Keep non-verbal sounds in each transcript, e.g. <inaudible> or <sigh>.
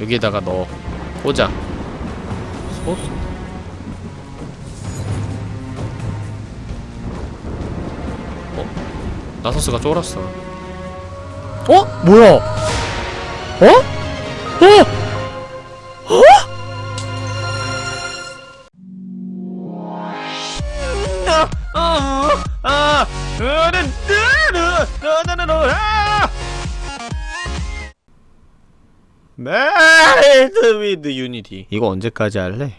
여기에다가 넣어 꽂아 소스 어? 나서스가 쫄았어 어? 뭐야 어? 어? Unity 이거 언제까지 할래?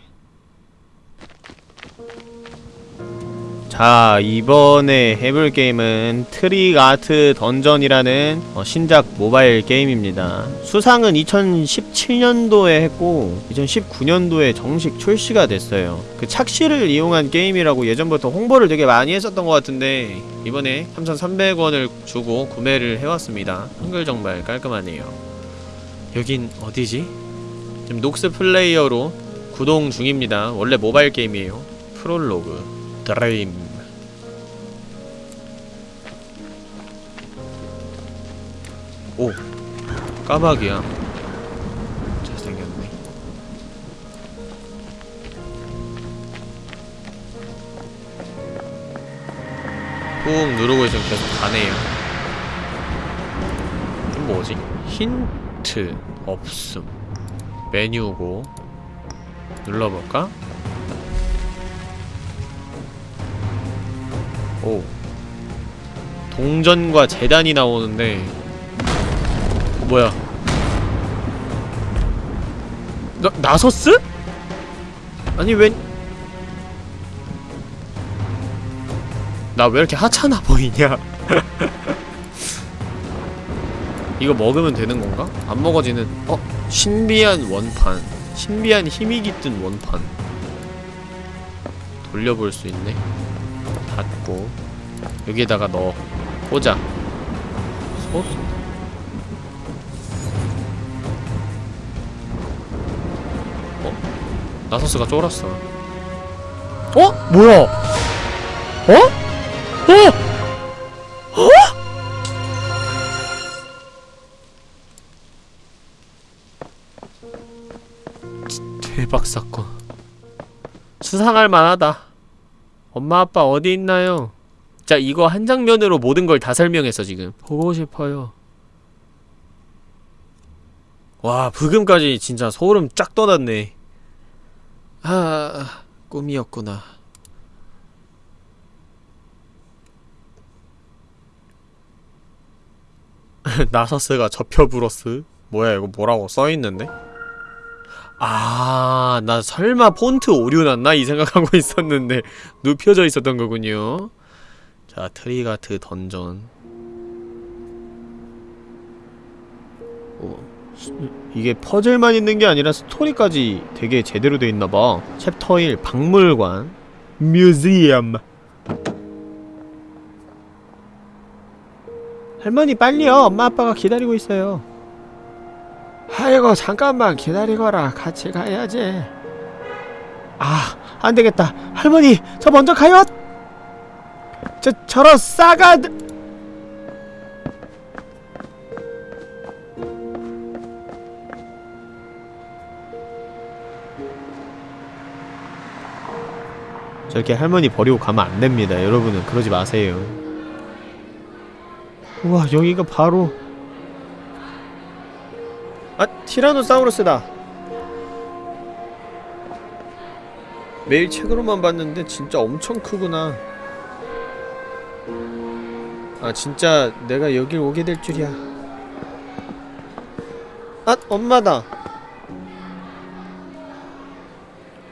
자 이번에 해볼 게임은 트릭 아트 던전이라는 어, 신작 모바일 게임입니다. 수상은 2017년도에 했고 2019년도에 정식 출시가 됐어요. 그 착시를 이용한 게임이라고 예전부터 홍보를 되게 많이 했었던 것 같은데 이번에 3,300원을 주고 구매를 해왔습니다. 한글 정말 깔끔하네요. 여긴 어디지? 지금 녹스 플레이어로 구동 중입니다. 원래 모바일 게임이에요. 프롤로그. 드레임 오 까마귀야. 잘생겼네. 꾹 누르고 있으면 계속 가네요. 이건 뭐지? 힌트 없음 메뉴고 눌러볼까? 오 동전과 재단이 나오는데 어, 뭐야 나, 나서스? 아니 웬 나 왜 이렇게 하찮아 보이냐 <laughs> 이거 먹으면 되는 건가? 안 먹어지는 어? 신비한 원판 신비한 힘이 깃든 원판 돌려볼 수 있네 닫고 여기에다가 넣어 꽂아 소스 어? 나서스가 쫄았어 어? 뭐야? 어? 어? 어? 대박 사건. 수상할 만하다. 엄마 아빠 어디 있나요? 자 이거 한 장면으로 모든 걸 다 설명했어 지금. 보고 싶어요. 와 부금까지 진짜 소름 쫙 돋았네. 아 꿈이었구나. <laughs> 나서스가 접혀 불었스? 뭐야 이거 뭐라고 써있는데? 아, 나 설마 폰트 오류 났나? 이 생각하고 <laughs> 있었는데 눕혀져 있었던 거군요. 자, 트리가트 던전. 어, 스- 이게 퍼즐만 있는 게 아니라 스토리까지 되게 제대로 돼 있나 봐. 챕터 1 박물관 museum. 할머니 빨리요. 엄마 아빠가 기다리고 있어요. 아이고 잠깐만 기다리거라. 같이 가야지. 아 안되겠다. 할머니 저 먼저 가요. 저 저런 싸가 저렇게 할머니 버리고 가면 안됩니다. 여러분은 그러지 마세요. 우와 여기가 바로 아 티라노사우루스다. 매일 책으로만 봤는데 진짜 엄청 크구나. 아 진짜 내가 여길 오게 될 줄이야. 아 엄마다.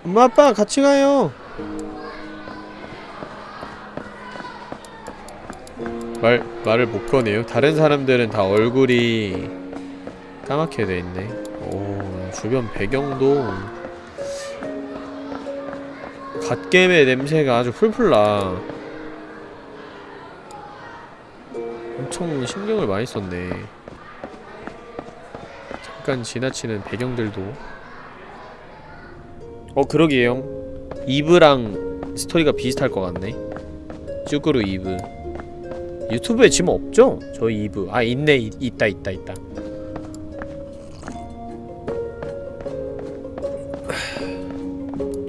엄마 아빠 같이 가요. 말, 말을 못 꺼내요. 다른 사람들은 다 얼굴이 까맣게 돼있네. 오 주변 배경도 갓겜의 냄새가 아주 풀풀 나. 엄청 신경을 많이 썼네. 잠깐 지나치는 배경들도. 어 그러게요. 이브랑 스토리가 비슷할 것 같네. 쯔꾸르 이브. 유튜브에 지금 없죠? 저희 이브. 아 있네. 있, 있다 있다 있다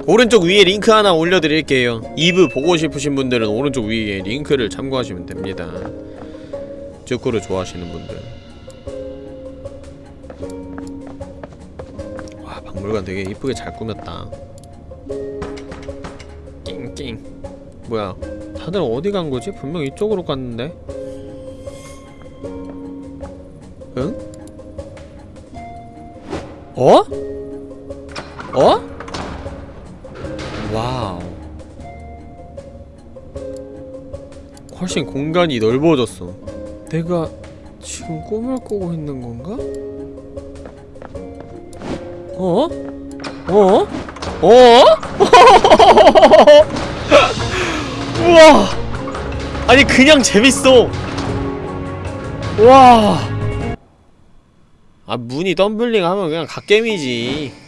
오른쪽 위에 링크 하나 올려드릴게요 이브 보고 싶으신 분들은 오른쪽 위에 링크를 참고하시면 됩니다 쭈꾸루 좋아하시는 분들 와 박물관 되게 이쁘게 잘 꾸몄다 낑낑 뭐야 다들 어디 간 거지? 분명 이쪽으로 갔는데 응? 어? 어? 훨씬 공간이 넓어졌어 내가 지금 꿈을 꾸고 있는 건가? 어? 어? 어? <laughs> 우와 아니 그냥 재밌어 와 아 문이 덤블링 하면 그냥 갓겜이지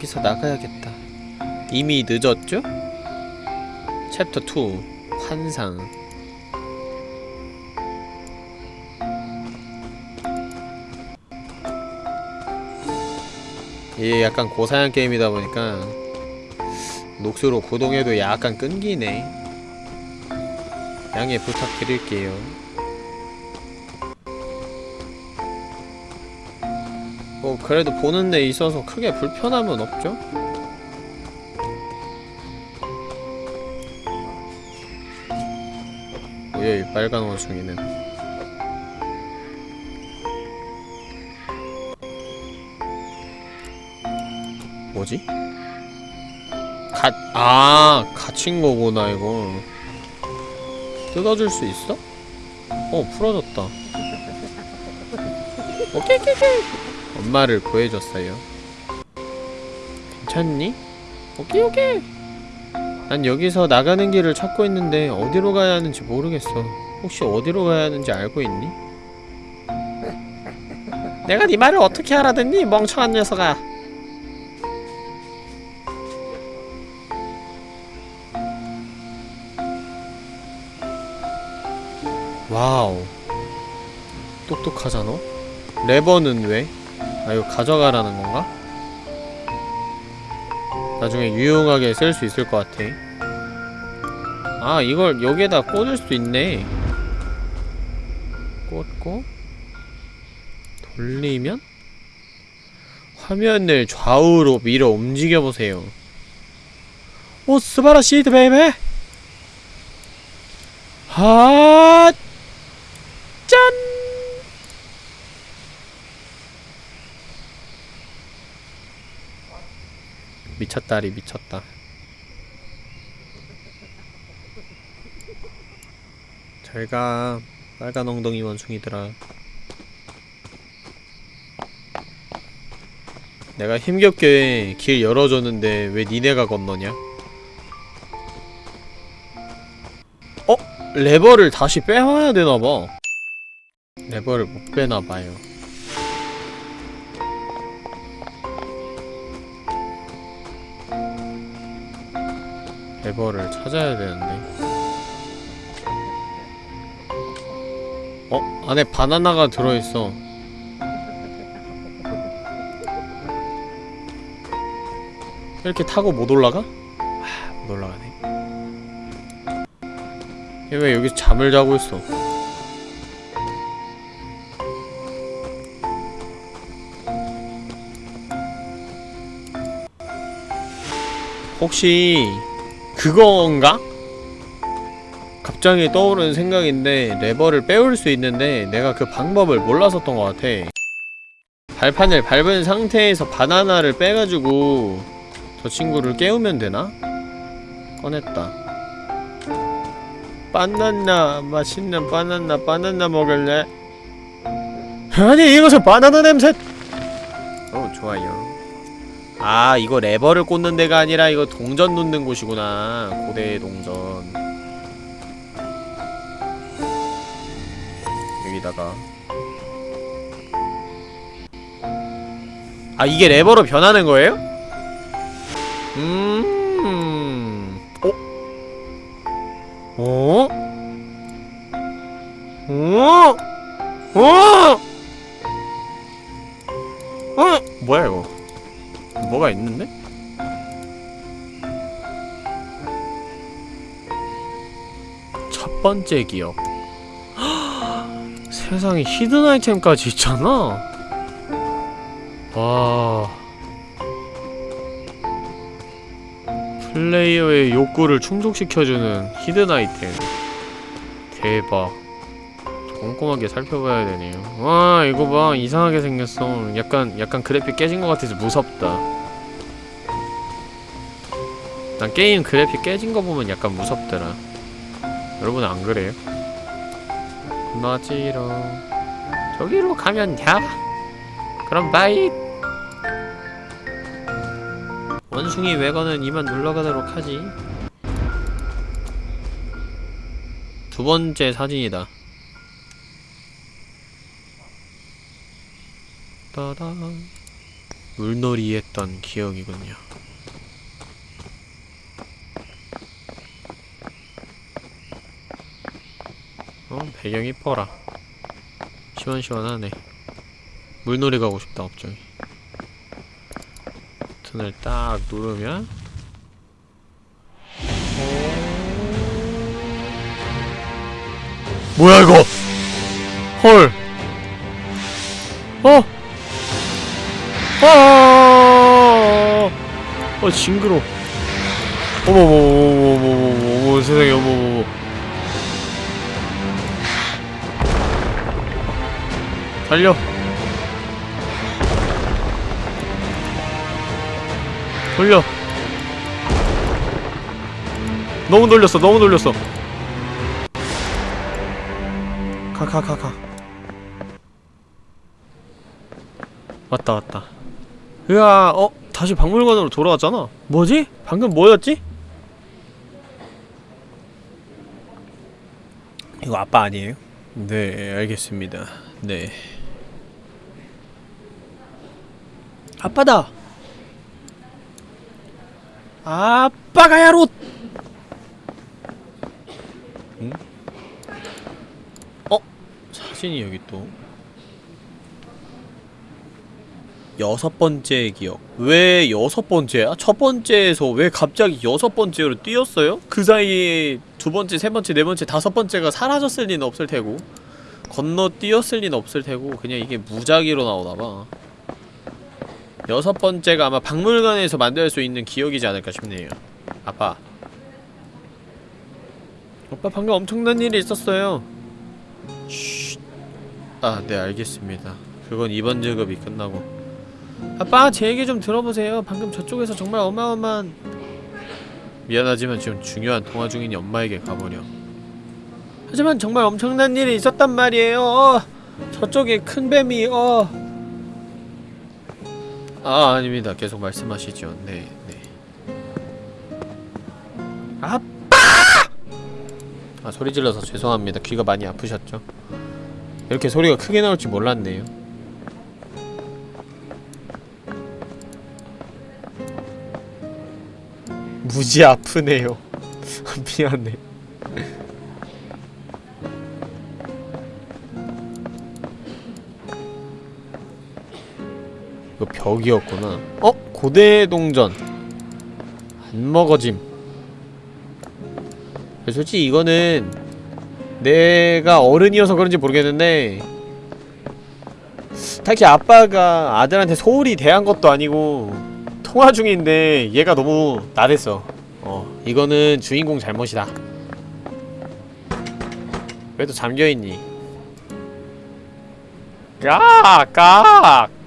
여기서 나가야겠다. 이미 늦었죠? 챕터 2 환상 이게 약간 고사양 게임이다 보니까 녹수로 구동해도 약간 끊기네 양해 부탁드릴게요 그래도 보는 데 있어서 크게 불편함은 없죠? 뭐야 이 빨간 원숭이는 뭐지? 가.. 아 갇힌 거구나 이거 뜯어줄 수 있어? 어 풀어졌다 오케이 오케이 오케이 엄마를 구해줬어요. 괜찮니? 오케이 오케이. 난 여기서 나가는 길을 찾고 있는데 어디로 가야 하는지 모르겠어. 혹시 어디로 가야 하는지 알고 있니? <laughs> 내가 네 말을 어떻게 알아듣니? 멍청한 녀석아. Wow. 똑똑하잖아? 레버는 왜? 아 이거 가져가라는 건가? 나중에 유용하게 쓸 수 있을 것 같아. 아 이걸 여기에다 꽂을 수 있네. 꽂고 돌리면? 화면을 좌우로 밀어 움직여보세요. 오 すばらしい baby! 하 미쳤다리 미쳤다. 잘가. 빨간 엉덩이 원숭이들아. 내가 힘겹게 길 열어줬는데 왜 니네가 건너냐? 어? 레버를 다시 빼와야 되나봐. 레버를 못 빼나봐요 레버를 찾아야 되는데 어? 안에 바나나가 들어있어 이렇게 타고 못 올라가? 아, 못 올라가네 얘 왜 여기서 잠을 자고 있어 혹시 그건가? 갑자기 떠오르는 생각인데 레버를 빼올 수 있는데 내가 그 방법을 몰랐었던 것 같아 발판을 밟은 상태에서 바나나를 빼가지고 저 친구를 깨우면 되나? 꺼냈다 바나나 맛있는 바나나 바나나 먹을래? 아니 이것은 바나나 냄새 어 좋아요 아 이거 레버를 꽂는 데가 아니라 이거 동전 놓는 곳이구나. 고대 동전. 여기다가. 아 이게 레버로 변하는 거예요? 첫 번째 기억. 세상에 hidden 아이템까지 있잖아. 와. 플레이어의 욕구를 충족시켜주는 hidden 아이템. 대박. 꼼꼼하게 살펴봐야 되네요. 와 이거 봐. 이상하게 생겼어. 약간 약간 그래픽 깨진 것 같아서 무섭다. 난 게임 그래픽 깨진 거 보면 약간 무섭더라 여러분 안 그래요? 건너지롱. 저기로 가면 야! 그럼 bye! 원숭이 외건은 이만 물러가도록 하지. 두 번째 사진이다. 따단. 물놀이 했던 기억이군요 배경 이뻐라 시원시원하네 물놀이 가고 싶다 갑자기 버튼을 딱 누르면 뭐야 이거 헐 어! 아! 어 징그러. 어머머머머머머머 세상에 어머머머. 달려. 돌려. 너무 돌렸어. 너무 돌렸어. 가가 가 가. 왔다 왔다. 으아, 어? 다시 박물관으로 돌아왔잖아? 뭐지? 방금 뭐였지? 이거 아빠 아니에요? 네, 알겠습니다. 네. 아빠다! 아빠가 야로! 응? 어? 사진이 여기 또. 여섯 번째 기억. 왜 여섯 번째야? 첫 번째에서 왜 갑자기 여섯 번째로 뛰었어요? 그 사이에 두 번째, 세 번째, 네 번째, 다섯 번째가 사라졌을 리는 없을 테고 건너 뛰었을 리는 없을 테고 그냥 이게 무작위로 나오나봐. 여섯 번째가 아마 박물관에서 만들 수 있는 기억이지 않을까 싶네요. 아빠. 오빠 방금 엄청난 일이 있었어요. 쉿. 아, 네 알겠습니다. 그건 이번 작업이 끝나고 아빠 제 얘기 좀 들어보세요 방금 저쪽에서 정말 어마어마한 미안하지만 지금 중요한 통화 중인 엄마에게 가버려 하지만 정말 엄청난 일이 있었단 말이에요 어, 저쪽에 큰 뱀이 어. 아 아닙니다. 계속 말씀하시죠. 네네. 아빠! 아 소리 질러서 죄송합니다. 귀가 많이 아프셨죠? 이렇게 소리가 크게 나올 줄 몰랐네요. 무지 아프네요. <laughs> 미안해. 이거 벽이었구나. 어? 고대 동전. 안 먹어짐. 솔직히 이거는 내가 어른이어서 그런지 모르겠는데 딱히 아빠가 아들한테 소홀히 대한 것도 아니고 통화 중인데 얘가 너무 나댔어 어 이거는 주인공 잘못이다 왜 또 잠겨있니 깍! 깍! 깍!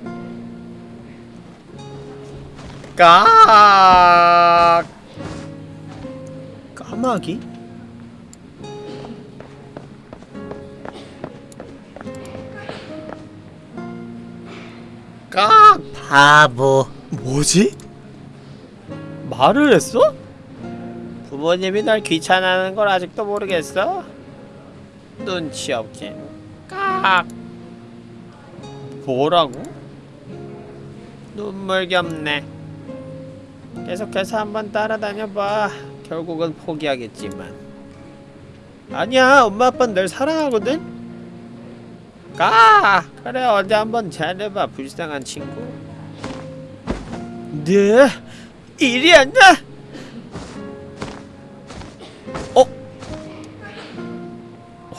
까마귀? 깍! 바보. 뭐지? 말을 했어? 부모님이 날 귀찮아하는 걸 아직도 모르겠어? 눈치 없긴 깍 뭐라고? 눈물겹네 계속해서 한번 따라다녀봐 결국은 포기하겠지만 아니야 엄마 아빠는 널 사랑하거든? 가! 그래 어디 한번 잘해봐 불쌍한 친구 네? 일이 안 나? 어?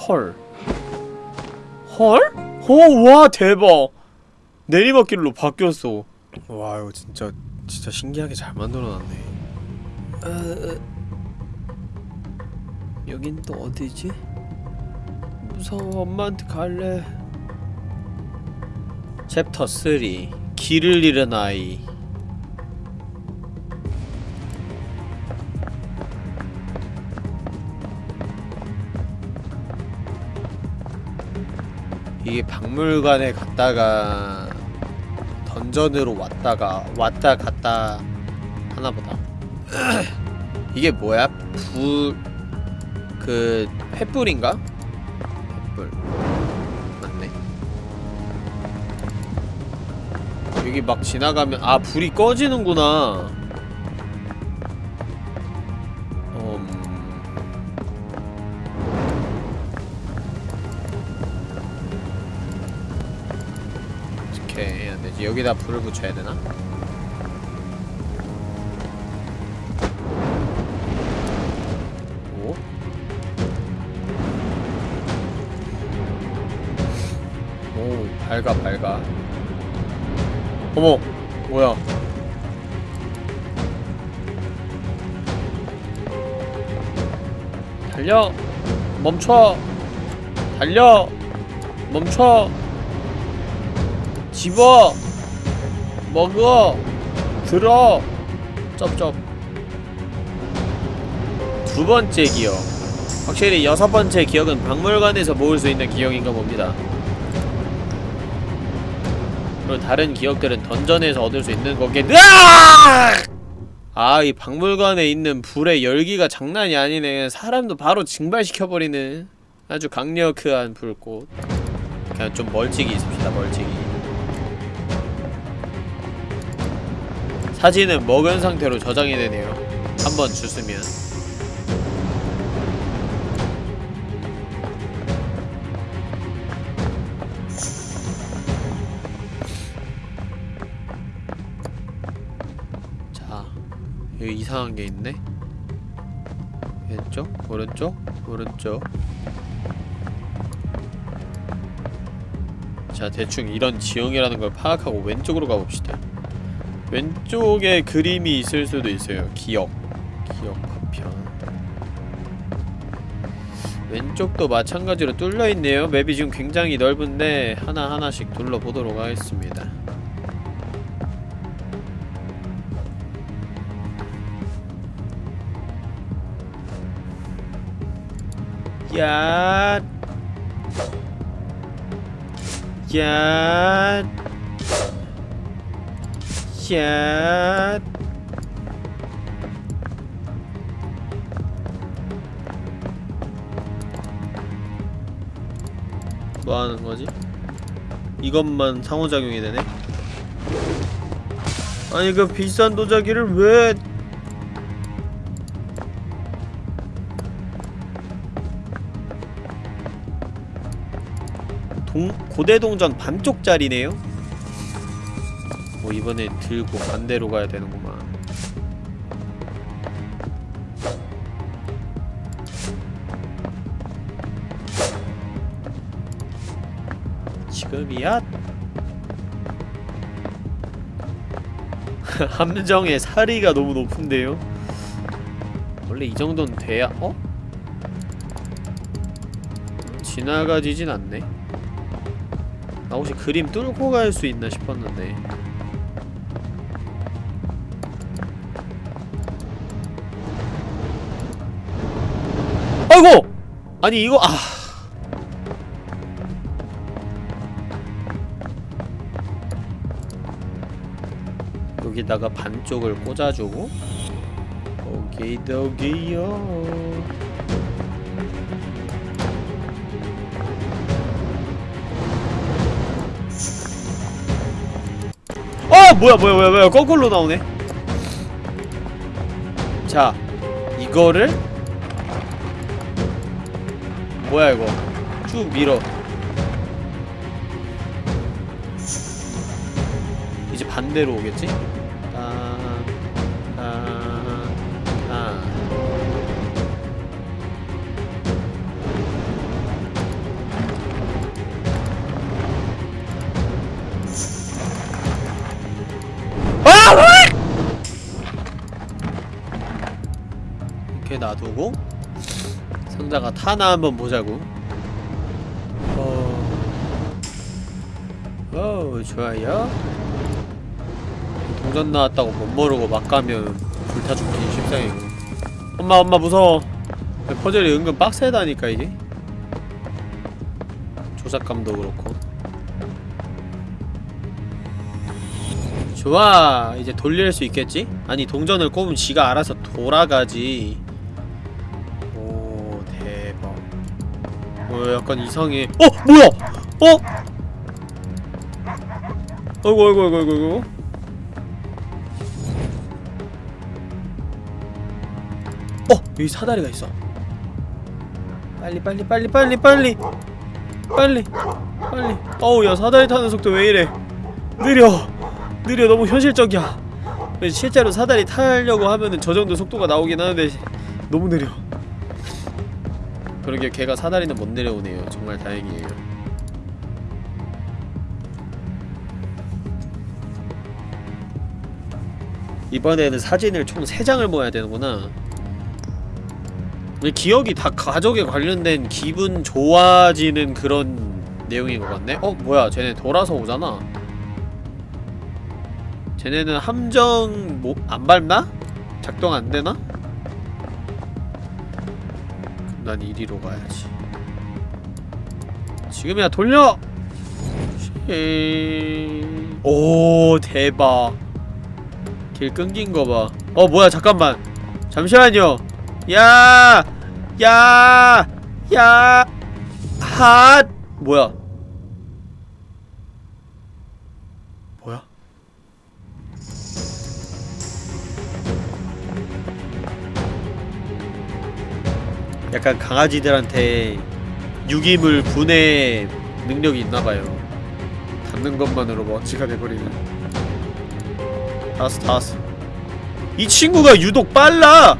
헐 헐? 오, 와 대박 내리막길로 바뀌었어 와 이거 진짜 진짜 신기하게 잘 만들어놨네. 어, 여긴 또 어디지? 무서워. 엄마한테 갈래. 챕터 3 길을 잃은 아이. 이게 박물관에 갔다가 던전으로 왔다가 왔다 갔다 하나보다 <clears throat> 이게 뭐야? 불... 그... 횃불인가? 횃불 맞네 여기 막 지나가면 아 불이 꺼지는구나 여기다 불을 붙여야 되나? 오? 오, 밝아, 밝아. 어머, 뭐야? 달려! 멈춰! 달려! 멈춰! 집어! 먹어! 들어! 쩝쩝 두 번째 기억 확실히 여섯 번째 기억은 박물관에서 모을 수 있는 기억인가 봅니다 그리고 다른 기억들은 던전에서 얻을 수 있는 거겠 아, 이 박물관에 있는 불의 열기가 장난이 아니네. 사람도 바로 증발시켜버리는 아주 강력한 불꽃. 그냥 좀 멀찍이 있읍시다, 멀찍이. 사진은 먹은 상태로 저장이 되네요. 한번 주스면. 자, 여기 이상한 게 있네. 왼쪽, 오른쪽, 오른쪽. 자, 대충 이런 지형이라는 걸 파악하고 왼쪽으로 가봅시다. 왼쪽에 그림이 있을 수도 있어요. 기억. 기억 파편. 왼쪽도 마찬가지로 뚫려있네요. 맵이 지금 굉장히 넓은데 하나하나씩 둘러보도록 하겠습니다. 야. 야. 야. 뭐 하는 거지? 이것만 상호작용이 되네? 아니 그 비싼 도자기를 왜 동, 고대 동전 반쪽짜리네요? 뭐 이번에 들고 반대로 가야 되는구만 지금이야? <laughs> 함정의 사리가 너무 높은데요? 원래 이 정도는 돼야 어? 지나가지진 않네 나 혹시 그림 뚫고 갈 수 있나 싶었는데 아니 이거 아. 여기다가 반쪽을 꽂아주고. 오케이 도기요. 아 뭐야 뭐야 뭐야 뭐야. 거꾸로 나오네. 자 이거를 뭐야 이거 쭉 밀어 이제 반대로 오겠지? 아, 아, 아. 놔두고 상자가 타나 한번 보자고. 어, 어 좋아요. 동전 나왔다고 못 모르고 막 가면 불타 죽기 십상이고. 엄마 엄마 무서워. 퍼즐이 은근 빡세다니까 이게. 조작감도 그렇고. 좋아. 이제 돌릴 수 있겠지? 아니 동전을 꼽으면 지가 알아서 돌아가지 어 약간 이상해 어! 뭐야! 어! 어이구 어이구 어이구 어이구 어! 여기 사다리가 있어 빨리 빨리 빨리 빨리 빨리 빨리 빨리 어우 야 사다리 타는 속도 왜 이래 느려 느려 너무 현실적이야 실제로 사다리 타려고 하면은 저 정도 속도가 나오긴 하는데 너무 느려 그러게 걔가 사다리는 못 내려오네요 정말 다행이에요 이번에는 사진을 총 3장을 모아야 되는구나 기억이 다 가족에 관련된 기분 좋아지는 그런 내용인 것 같네? 어? 뭐야 쟤네 돌아서 오잖아 쟤네는 함정 뭐, 안 밟나? 작동 안 되나? 난 이리로 가야지 지금이야 돌려! 쉐... 오 대박 길 끊긴 거봐 어 뭐야 잠깐만 잠시만요 야! 야! 야! 핫! 뭐야? 약간 강아지들한테 유기물 분해 능력이 있나봐요. 닿는 것만으로 먼지가 돼버리는. 다스 다스. 이 친구가 유독 빨라!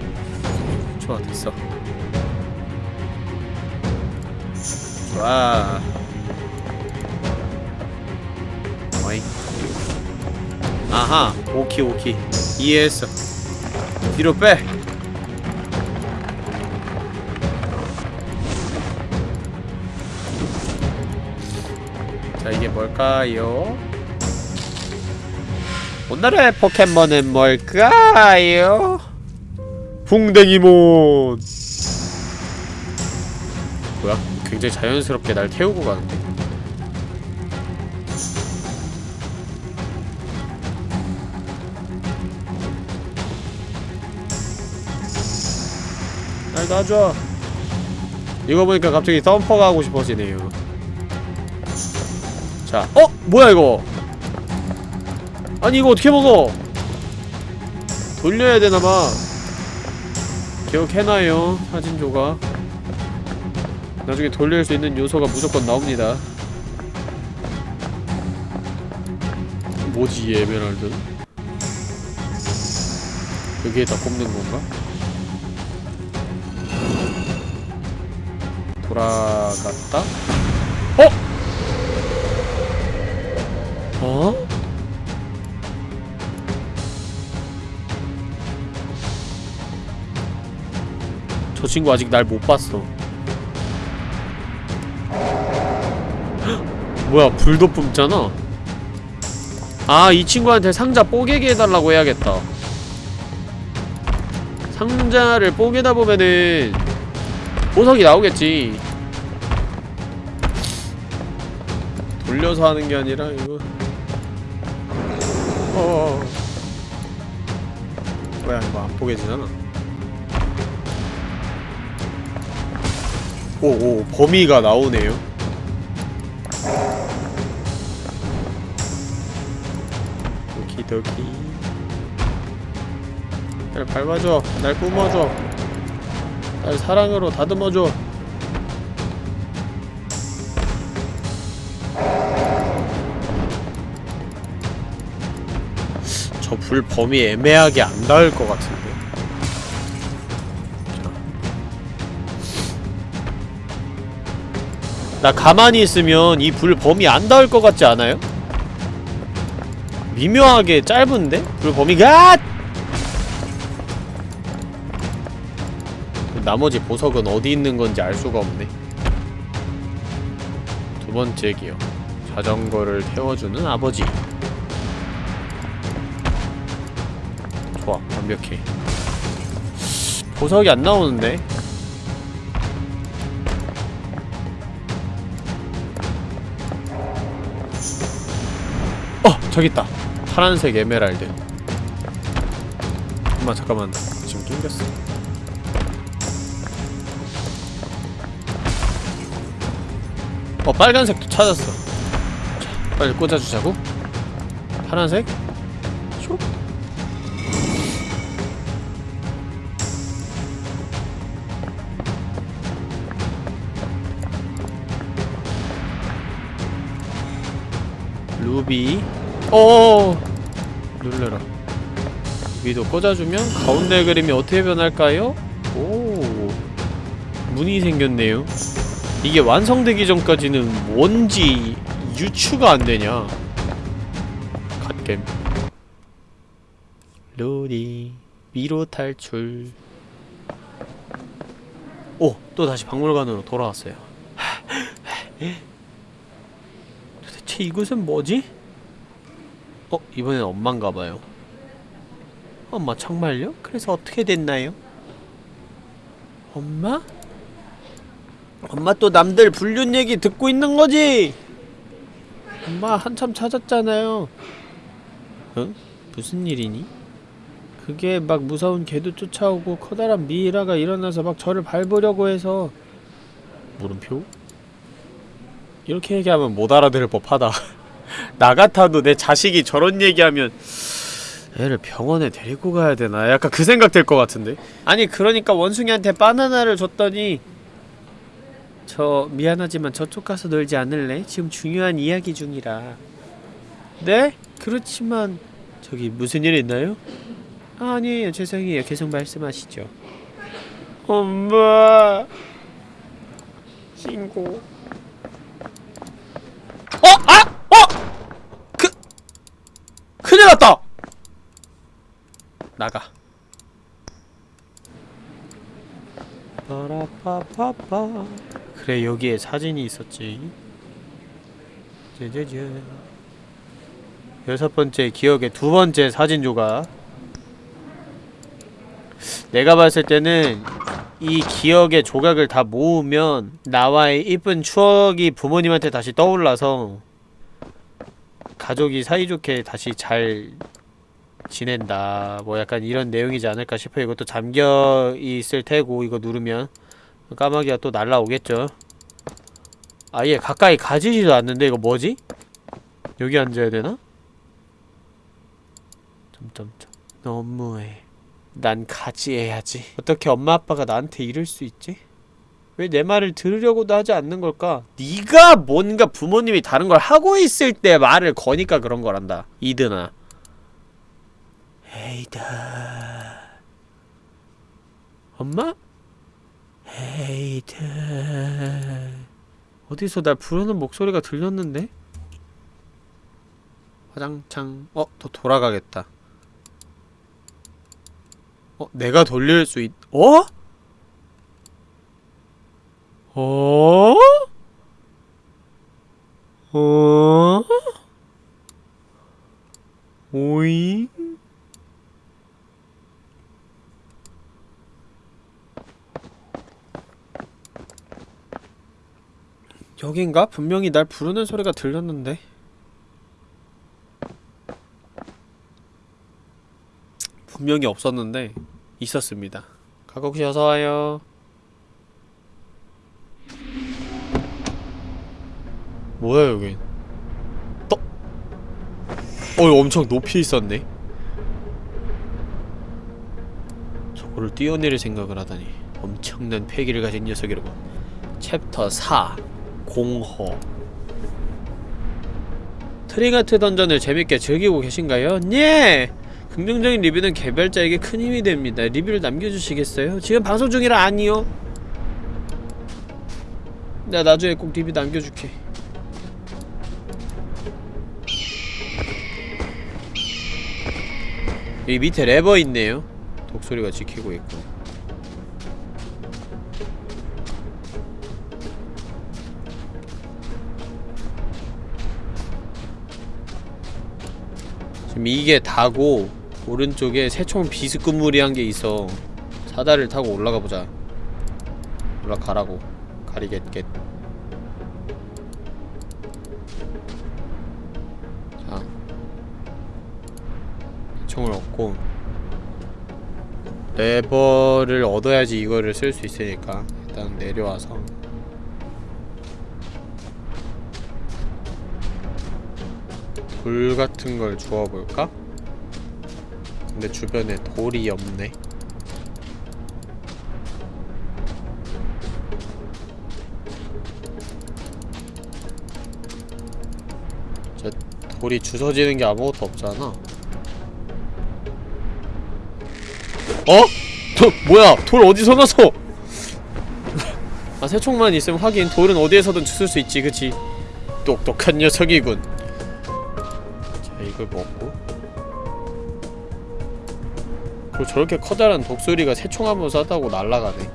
좋아 됐어 좋아 어이 아하 오키 오키 이해했어 뒤로 빼 자, 이게 뭘까요? 오늘의 포켓몬은 뭘까요? 풍뎅이몬 뭐야? 굉장히 자연스럽게 날 태우고 가는데 날 놔줘 이거 보니까 갑자기 덤퍼가 하고 싶어지네요 자, 어? 뭐야 이거 아니 이거 어떻게 먹어 돌려야 되나봐 기억해놔요 사진 조각 나중에 돌릴 수 있는 요소가 무조건 나옵니다 뭐지 이 에메랄드는? 여기에다 꼽는 건가? 돌아갔다? 어? 어? 저 친구 아직 날 못 봤어. 헉, <gasps> 뭐야, 불도 뿜잖아? 아, 이 친구한테 상자 뽀개게 해달라고 해야겠다. 상자를 뽀개다 보면은 보석이 나오겠지. 돌려서 하는 게 아니라 이거. 어. 뭐야 이거 안 보게 되잖아. 오오 범위가 나오네요. 오키도키. 날 밟아줘. 날 뿜어줘. 날 사랑으로 다듬어줘 저불 범위 애매하게 안 닿을 것 같은데. 나 가만히 있으면 이 불 범위 안 닿을 것 같지 않아요? 미묘하게 짧은데? 불 범위가 나머지 보석은 어디 있는 건지 알 수가 없네. 두 번째 기억. 자전거를 태워주는 아버지 완벽해. 보석이 안 나오는데? 어! 저기 있다. 파란색 에메랄드. 잠깐만 잠깐만. 지금 낑겼어. 어 빨간색도 찾았어. 자 빨리 꽂아주자고. 파란색 루비. 어. 눌러라 루비도 꽂아주면 가운데 그림이 어떻게 변할까요? 오. 문이 생겼네요. 이게 완성되기 전까지는 뭔지 유추가 안되냐. 갓겜. 루리 미로 탈출. 오! 또 다시 박물관으로 돌아왔어요. <laughs> 도대체 이곳은 뭐지? 어? 이번엔 엄마인가봐요 엄마 정말요? 그래서 어떻게 됐나요? 엄마? 엄마 또 남들 불륜 얘기 듣고 있는 거지? 엄마 한참 찾았잖아요 응? 무슨 일이니? 그게 막 무서운 개도 쫓아오고 커다란 미이라가 일어나서 막 저를 밟으려고 해서 물음표? 이렇게 얘기하면 못 알아들을 법하다 <laughs> 나 같아도 내 자식이 저런 얘기하면 애를 병원에 데리고 가야 되나 약간 그 생각 들것 같은데 아니 그러니까 원숭이한테 바나나를 줬더니 저 미안하지만 저쪽 가서 놀지 않을래? 지금 중요한 이야기 중이라 네? 그렇지만 저기 무슨 일 있나요? 아, 아니에요 죄송해요 계속 말씀하시죠 엄마 신고 어? 아! 큰일 났다! 나가. 빠라빠빠빠 그래 여기에 사진이 있었지. 짜자잔 여섯 번째 기억의 두 번째 사진 조각. 내가 봤을 때는 이 기억의 조각을 다 모으면 나와의 이쁜 추억이 부모님한테 다시 떠올라서 가족이 사이좋게 다시 잘 지낸다 뭐 약간 이런 내용이지 않을까 싶어요 이것도 잠겨 있을 테고 이거 누르면 까마귀가 또 날라오겠죠 아예 가까이 가지지도 않는데 이거 뭐지? 여기 앉아야 되나? 점점점 너무해 난 가지해야지 어떻게 엄마 아빠가 나한테 이럴 수 있지? 왜 내 말을 들으려고도 하지 않는 걸까? 네가 뭔가 부모님이 다른 걸 하고 있을 때 말을 거니까 그런 거란다 이드나 헤이드 엄마? 헤이드 어디서 날 부르는 목소리가 들렸는데? 화장창 어? 더 돌아가겠다 어? 내가 돌릴 수 있... 어? 어? 어? 오잉? 여긴가? 분명히 날 부르는 소리가 들렸는데 분명히 없었는데 있었습니다. 가곡씨 어서 와요. 뭐야 여긴? 떠? 어 엄청 높이 있었네. 저거를 뛰어내릴 생각을 하다니 엄청난 패기를 가진 녀석이라고. 챕터 4 공허 트릭아트 던전을 재밌게 즐기고 계신가요? 네! 긍정적인 리뷰는 개발자에게 큰 힘이 됩니다. 리뷰를 남겨주시겠어요? 지금 방송 중이라 아니요. 내가 나중에 꼭 리뷰 남겨줄게. 여기 밑에 레버 있네요. 독소리가 지키고 있고. 지금 이게 다고 오른쪽에 새총 비스꾸무리한 게 있어 사다리를 타고 올라가 보자 올라가라고 가리겟겟 얻고 레버를 얻어야지 이거를 쓸 수 있으니까 일단 내려와서. 돌 같은 걸 주워볼까? 근데 주변에 돌이 없네. 저 돌이 주워지는 게 아무것도 없잖아 어? 도, 뭐야? 돌 어디서 나서? 아 새총만 있으면 하긴 돌은 어디에서든 주술 수 있지 그치? 똑똑한 녀석이군. 자 이걸 먹고. 그리고 저렇게 커다란 독수리가 새총 한번 쐈다고 날아가네.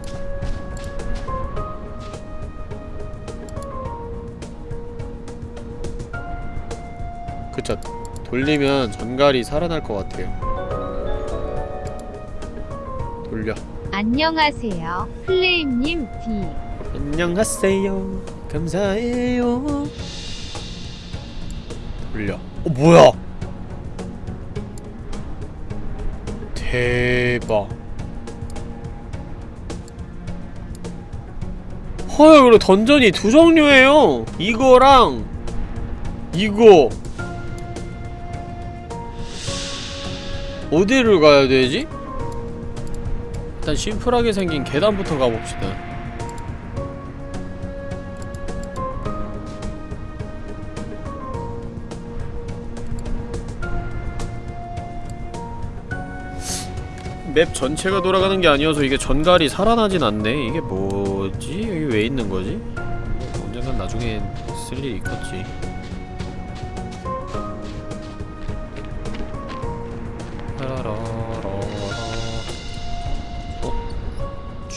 그쵸. 돌리면 전갈이 살아날 것 같아요 안녕하세요. 플레임님 D. 안녕하세요. 감사해요. 돌려. 어 뭐야? 대박. 헐 그리고 던전이 두 종류예요. 이거랑 이거. 어디를 가야 되지? 일단 심플하게 생긴 계단부터 가봅시다 맵 전체가 돌아가는 게 아니어서 이게 전갈이 살아나진 않네 이게 뭐지? 여기 왜 있는 거지? 뭐 언젠간 나중에 쓸 일이 있겠지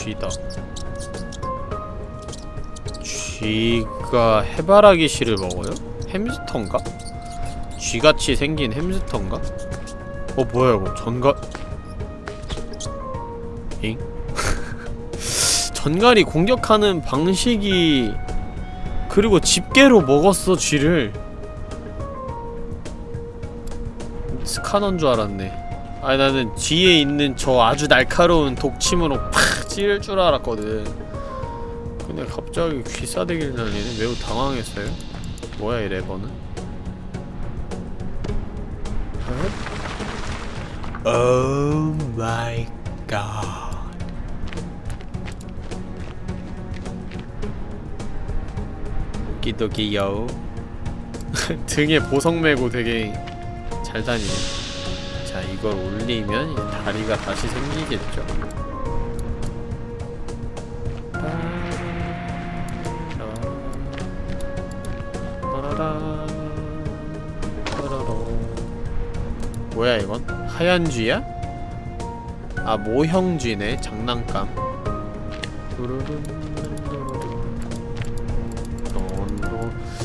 쥐다 쥐가 해바라기 씨를 먹어요? 햄스터인가? 쥐같이 생긴 햄스터인가? 어 뭐야 이거 전갈 잉? <laughs> 전갈이 공격하는 방식이 그리고 집게로 먹었어 쥐를 스카너인 줄 알았네 아니 나는 뒤에 있는 저 아주 날카로운 독침으로 팍 찌를 줄 알았거든. 근데 갑자기 귀싸대기를 날리네. 매우 당황했어요. 뭐야 이 레버는? Oh my god 웃기도기요 등에 보석 메고 되게 잘 다니네. 자 이걸 올리면 다리가 다시 생기겠죠 뭐야 이건? 하얀 쥐야? 아 모형 쥐네 장난감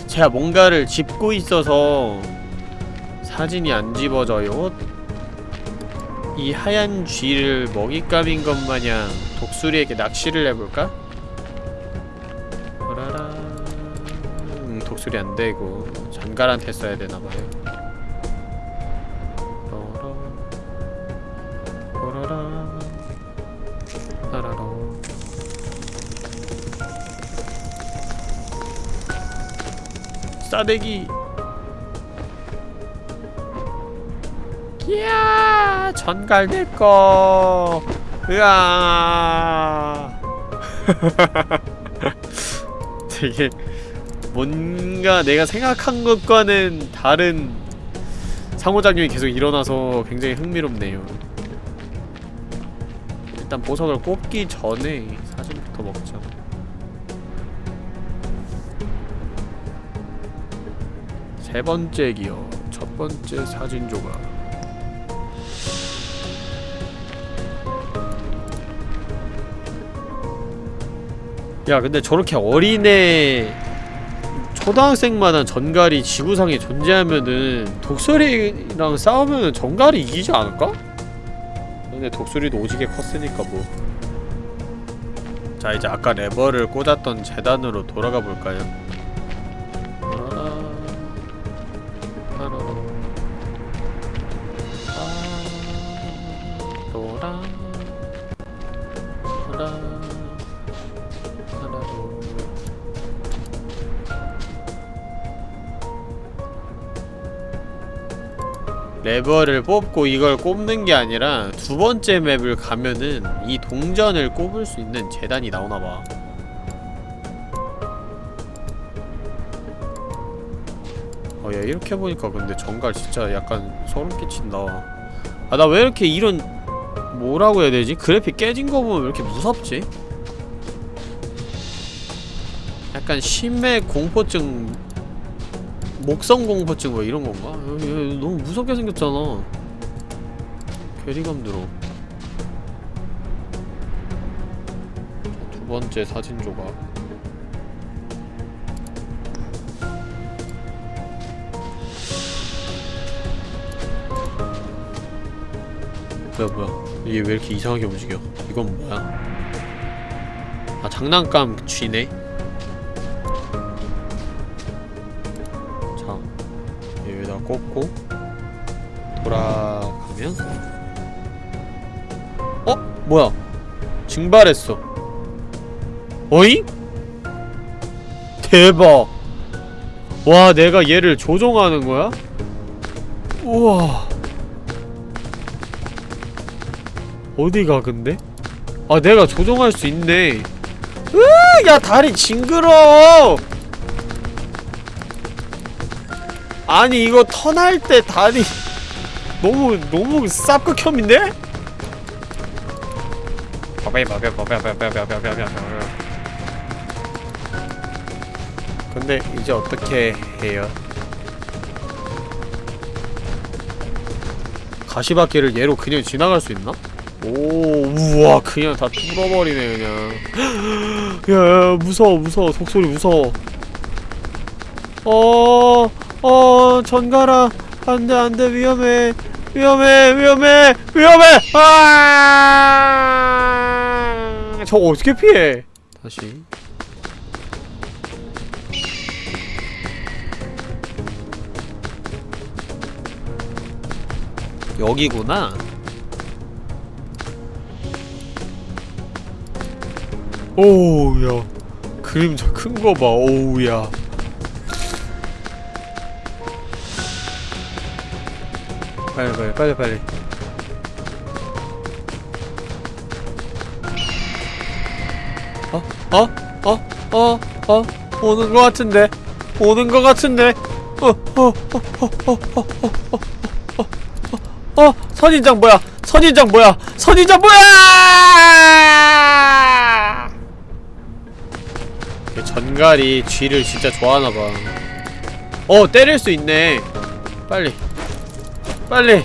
제가 뭔가를 짚고 있어서 사진이 안 집어져요 이 하얀 쥐를 먹잇감인 것 마냥 독수리에게 낚시를 해볼까? 라라 음, 독수리 안되고 전갈한테 써야 되나봐요 싸대기. 이야 전갈 내꺼 으아. <laughs> 되게 뭔가 내가 생각한 것과는 다른 상호작용이 계속 일어나서 굉장히 흥미롭네요. 일단 보석을 꼽기 전에 세 번째 기어 첫 번째 사진 조각 야 근데 저렇게 어린애 초등학생만한 전갈이 지구상에 존재하면은 독수리랑 싸우면은 전갈이 이기지 않을까? 근데 독수리도 오지게 컸으니까 뭐. 자 이제 아까 레버를 꽂았던 재단으로 돌아가 볼까요? 레버를 뽑고 이걸 꼽는 게 아니라 두 번째 맵을 가면은 이 동전을 꼽을 수 있는 재단이 나오나봐 어, 야, 이렇게 보니까 근데 정갈 진짜 약간 소름 끼친다. 아, 나 왜 이렇게 이런, 뭐라고 해야 되지? 그래픽 깨진 거 보면 왜 이렇게 무섭지? 약간 심해 공포증, 목성 공포증 뭐 이런 건가? 야, 야, 너무 무섭게 생겼잖아. 괴리감 들어. 두 번째 사진 조각. 뭐야 뭐야 이게 왜 이렇게 이상하게 움직여 이건 뭐야 아 장난감 쥐네 꽂고 돌아가면 어? 뭐야 증발했어 어잉? 대박 와 내가 얘를 조종하는 거야? 우와 어디가 근데? 아 내가 조종할 수 있네 으야 다리 징그러 아니 이거 턴할 때 다리 너무 너무 쌉극혐인데? 근데 이제 어떻게 해요? 가시밭길을 얘로 그냥 지나갈 수 있나? 오 우와 그냥 다 뚫어버리네 그냥 야, <gasps> 야 무서워 무서워 속소리 무서워 어... 어... 전가라 안돼 안돼 위험해. 위험해 위험해 위험해! 아! 저거 어떻게 피해? 다시. 여기구나. 오우야. 그림자 큰거 봐 오우야 빨리 빨리 빨리 빨리 어? 어? 어? 어? 어? 오는 거 같은데 오는 거 같은데 어? 어? 어? 어? 어? 어? 어? 어? 어? 어? 어? 선인장 뭐야 선인장 뭐야 선인장 뭐야 그 전갈이 쥐를 진짜 좋아하나봐 어 때릴 수 있네 빨리 빨리.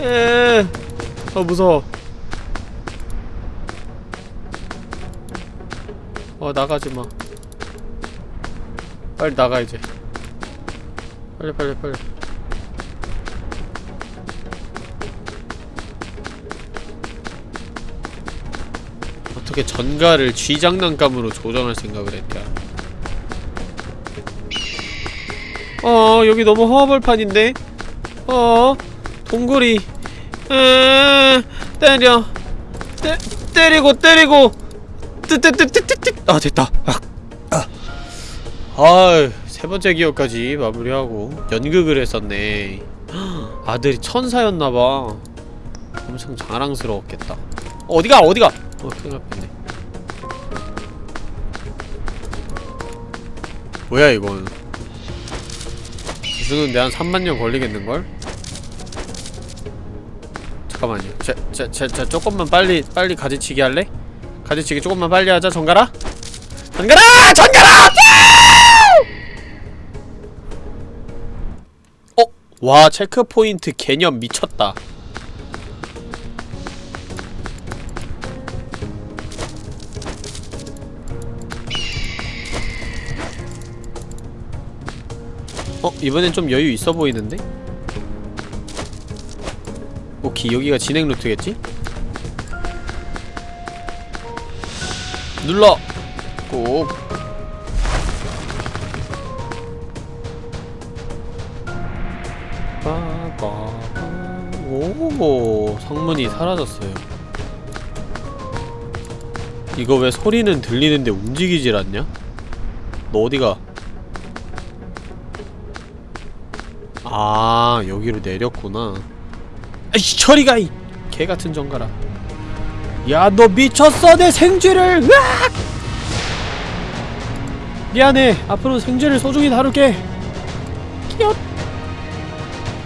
에, 어 무서워. 어 나가지마. 빨리 나가 이제. 빨리 빨리 빨리. 어떻게 전가를 쥐 장난감으로 조정할 생각을 했냐? 어 여기 너무 허벌판인데 어 동굴이 에 때려. 때, 때리고 때리고. 뜨뜨뜨뜨뜨뜨 아 됐다. 아, 아. 아유 세 번째 기억까지 마무리하고 연극을 했었네. 아들이 천사였나봐. 엄청 자랑스러웠겠다. 어디가 어디가? 어 큰일 날 뻔네. 뭐야 이건? 주는데 한 3만년 걸리겠는걸? 잠깐만요 자, 자, 자, 자 조금만 빨리 빨리 가지치기 할래? 가지치기 조금만 빨리 하자 전가라 전가라! 전가라! 어? 와 체크포인트 개념 미쳤다 어? 이번엔 좀 여유 있어 보이는데? 오케이 여기가 진행 루트겠지? 눌러! 꼭. 오 성문이 사라졌어요 이거 왜 소리는 들리는데 움직이질 않냐? 너 어디가? 아 여기로 내렸구나 아이씨 저리가 이 개같은 정가라. 야 너 미쳤어 내 생쥐를. 으악! 미안해 앞으로 생쥐를 소중히 다룰게. 끼엇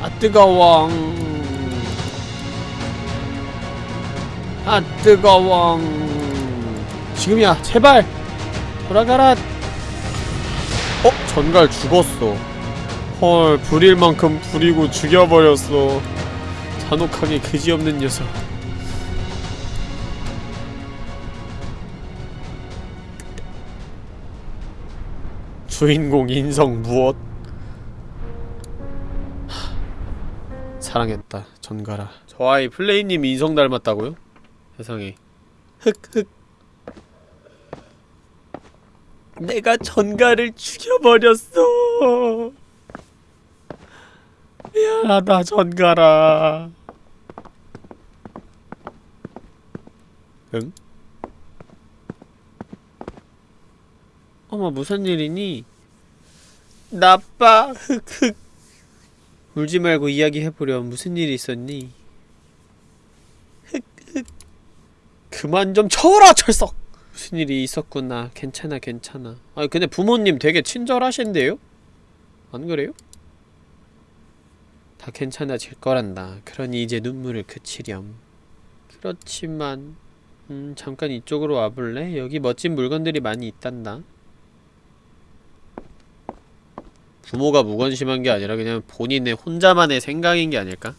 아 뜨거워 아 뜨거워 지금이야 제발. 돌아가라. 어? 전갈 죽었어. 헐 불일 만큼 부리고 죽여버렸어 잔혹하게 그지없는 녀석. 주인공 인성 무엇? 하, 사랑했다 전가라. 저 아이 플레이님 인성 닮았다고요? 세상에. 흑흑. 내가 전가를 죽여버렸어. 미안하다 전가라 응? 어머 무슨 일이니? 나빠 흑흑 <laughs> 울지 말고 이야기해보렴 무슨 일이 있었니? 흑흑 그만 좀 쳐라 철석 무슨 일이 있었구나 괜찮아 괜찮아 아 근데 부모님 되게 친절하신데요? 안 그래요? 다 괜찮아질 거란다. 그러니 이제 눈물을 그치렴. 그렇지만 음 잠깐 이쪽으로 와볼래? 여기 멋진 물건들이 많이 있단다. 부모가 무관심한 게 아니라 그냥 본인의 혼자만의 생각인 게 아닐까?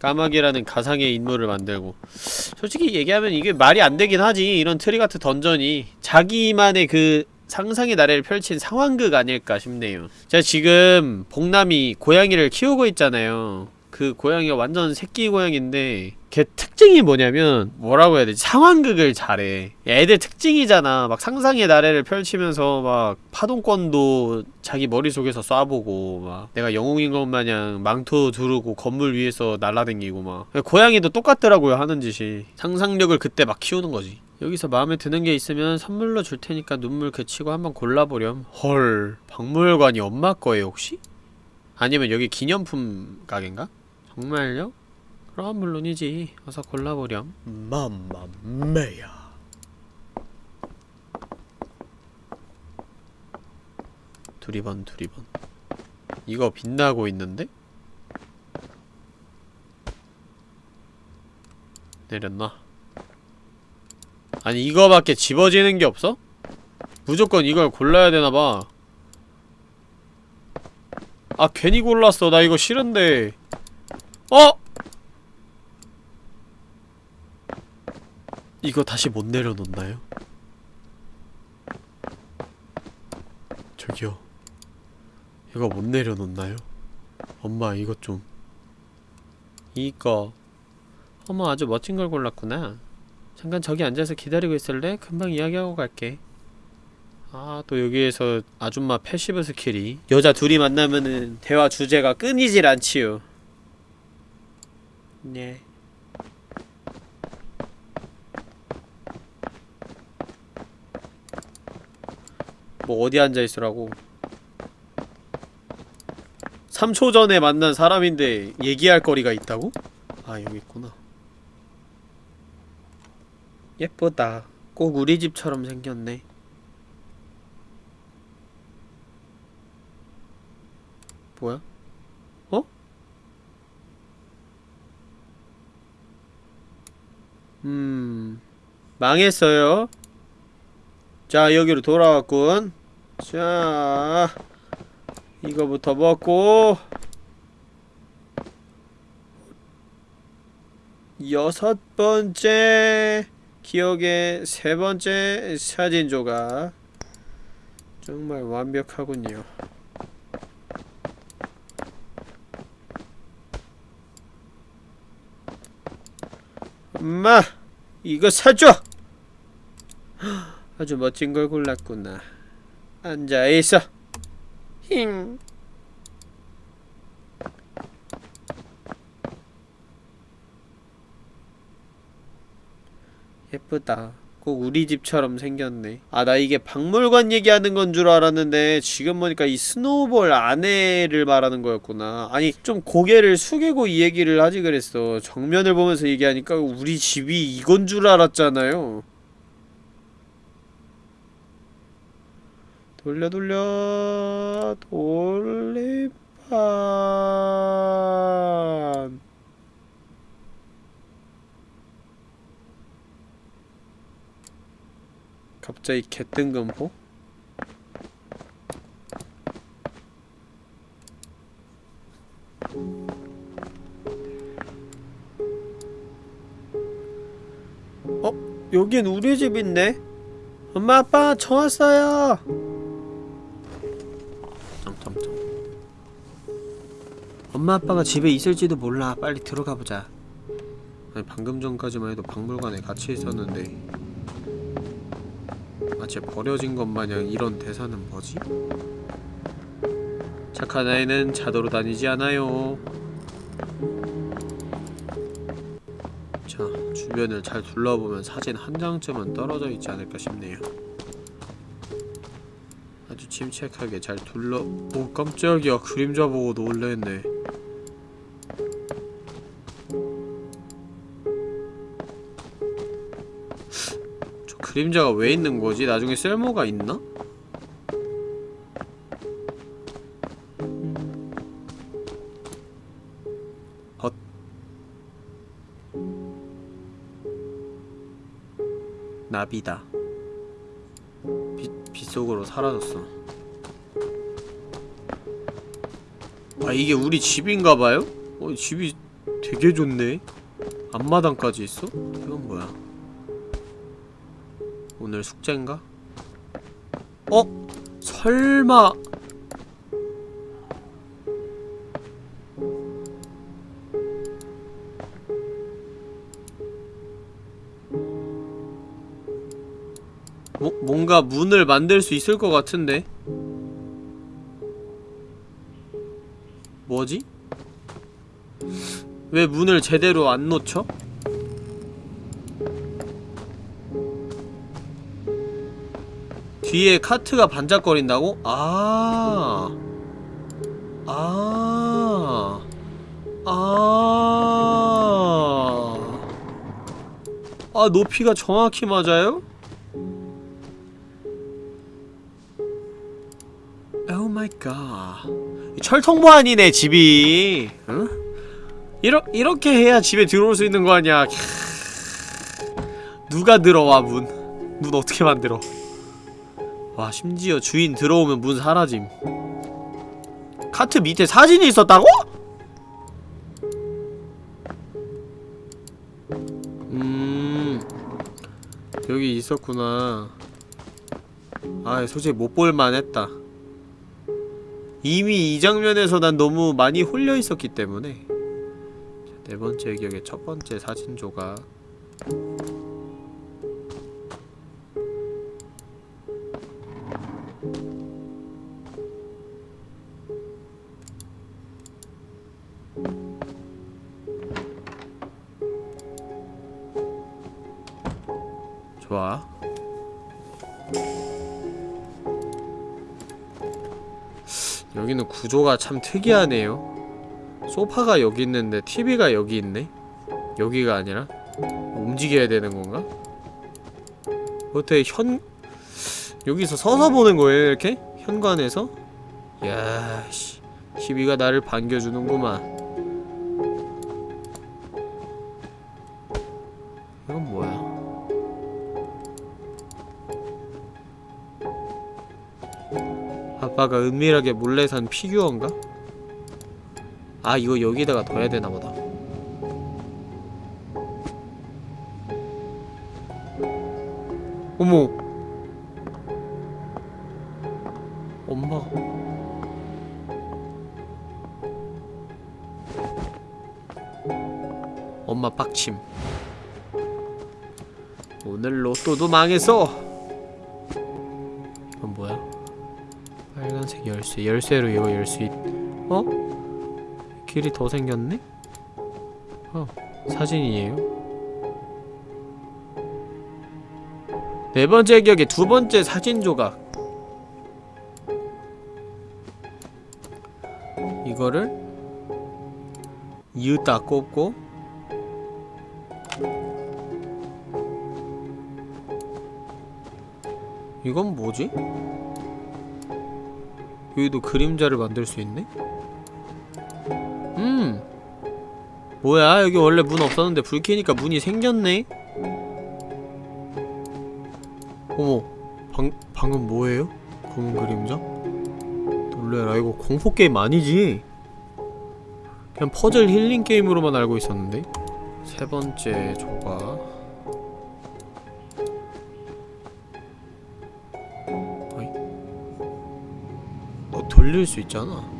까마귀라는 가상의 인물을 만들고 솔직히 얘기하면 이게 말이 안 되긴 하지 이런 트릭아트 던전이 자기만의 그 상상의 나래를 펼친 상황극 아닐까 싶네요 제가 지금 복남이 고양이를 키우고 있잖아요 그 고양이가 완전 새끼 고양인데 걔 특징이 뭐냐면 뭐라고 해야 되지? 상황극을 잘해. 애들 특징이잖아. 막 상상의 나래를 펼치면서 막 파동권도 자기 머릿속에서 쏴보고 막 내가 영웅인 것 마냥 망토 두르고 건물 위에서 날라댕기고 막. 고양이도 똑같더라고요 하는 짓이. 상상력을 그때 막 키우는 거지. 여기서 마음에 드는 게 있으면 선물로 줄 테니까 눈물 그치고 한번 골라보렴. 헐. 박물관이 엄마 거예요 혹시? 아니면 여기 기념품 가게인가? 정말요? 그럼 물론이지 어서 골라보렴 맘마메야 두리번 두리번 이거 빛나고 있는데? 내렸나? 아니 이거밖에 집어지는 게 없어? 무조건 이걸 골라야 되나봐 아 괜히 골랐어 나 이거 싫은데 어? 이거 다시 못 내려놓나요? 저기요 이거 못 내려놓나요? 엄마 이거 좀 이거 어머 아주 멋진 걸 골랐구나 잠깐 저기 앉아서 기다리고 있을래? 금방 이야기하고 갈게 아 또 여기에서 아줌마 passive skill이 여자 둘이 만나면은 대화 주제가 끊이질 않지요 네. 뭐 어디 앉아있으라고? 3초 전에 만난 사람인데 얘기할 거리가 있다고? 아 여기 있구나. 예쁘다. 꼭 우리 집처럼 생겼네. 뭐야? 어? 음... 망했어요. 자 여기로 돌아왔군. 자 이거부터 먹고. 여섯 번째 기억의 세 번째 사진 조각. 정말 완벽하군요. 엄마 이거 사줘. 아주 멋진 걸 골랐구나. 앉아 있어. 힝. 예쁘다. 꼭 우리 집처럼 생겼네. 아, 나 이게 박물관 얘기하는 건 줄 알았는데, 지금 보니까 이 스노우볼 안에를 말하는 거였구나. 아니, 좀 고개를 숙이고 이 얘기를 하지 그랬어. 정면을 보면서 얘기하니까 우리 집이 이건 줄 알았잖아요. 돌려, 돌려, 돌리판. 갑자기 개뜬금포? 어? 여긴 우리 집인데? 엄마 아빠 저 왔어요 엄마 아빠가 집에 있을지도 몰라 빨리 들어가 보자 아니 방금 전까지만 해도 박물관에 같이 있었는데 마치 버려진 것 마냥 이런 대사는 뭐지? 착한 아이는 자도로 다니지 않아요. 자, 주변을 잘 둘러보면 사진 한 장쯤은 떨어져 있지 않을까 싶네요. 아주 침착하게 잘 둘러... 오 깜짝이야 그림자 보고 놀랬네. 그림자가 왜 있는 거지? 나중에 쓸모가 있나? 헛. 나비다. 빛, 빛 속으로 사라졌어. 아, 이게 우리 집인가봐요? 어, 집이 되게 좋네. 앞마당까지 있어? 이건 뭐야? 오늘 숙제인가? 어? 설마 뭐, 뭔가 문을 만들 수 있을 것 같은데 뭐지? 왜 문을 제대로 안 놓쳐? 뒤에 카트가 반짝거린다고? 아. 아. 아. 아, 높이가 정확히 맞아요? oh my god. 철통보 아니네, 집이. 응? 이러, 이렇게 해야 집에 들어올 수 있는 거 아니야. 캬. 누가 들어와, 문. 문 어떻게 만들어. 와 심지어 주인 들어오면 문 사라짐. 카트 밑에 사진이 있었다고? 음 여기 있었구나. 아 솔직히 못 볼만 했다. 이미 이 장면에서 난 너무 많이 홀려 있었기 때문에. 자, 네 번째 기억의 첫 번째 사진 조각 구조가 참 특이하네요 소파가 여기 있는데 TV가 여기 있네? 여기가 아니라? 움직여야 되는 건가? 어떻게 현... 여기서 서서 보는 거예요 이렇게? 현관에서? 야씨 TV가 나를 반겨주는구만 이건 뭐야 아빠가 은밀하게 몰래 산 피규어인가? 아 이거 여기다가 둬야 되나보다. 어머. 엄마가. 엄마 빡침. 오늘 로또도 망했어 열쇠 열쇠로 이거 열 수 있... 어? 길이 더 생겼네? 어 사진이에요 네 번째 격의 두 번째 사진 조각 이거를 이으다 꼽고 이건 뭐지? 여기도 그림자를 만들 수 있네? 음 뭐야 여기 원래 문 없었는데 불 켜니까 문이 생겼네? 어머 방, 방금 뭐예요? 검은 그림자? 놀래라 이거 공포게임 아니지? 그냥 퍼즐 힐링 게임으로만 알고 있었는데 세 번째 조각 너 돌릴 수 있잖아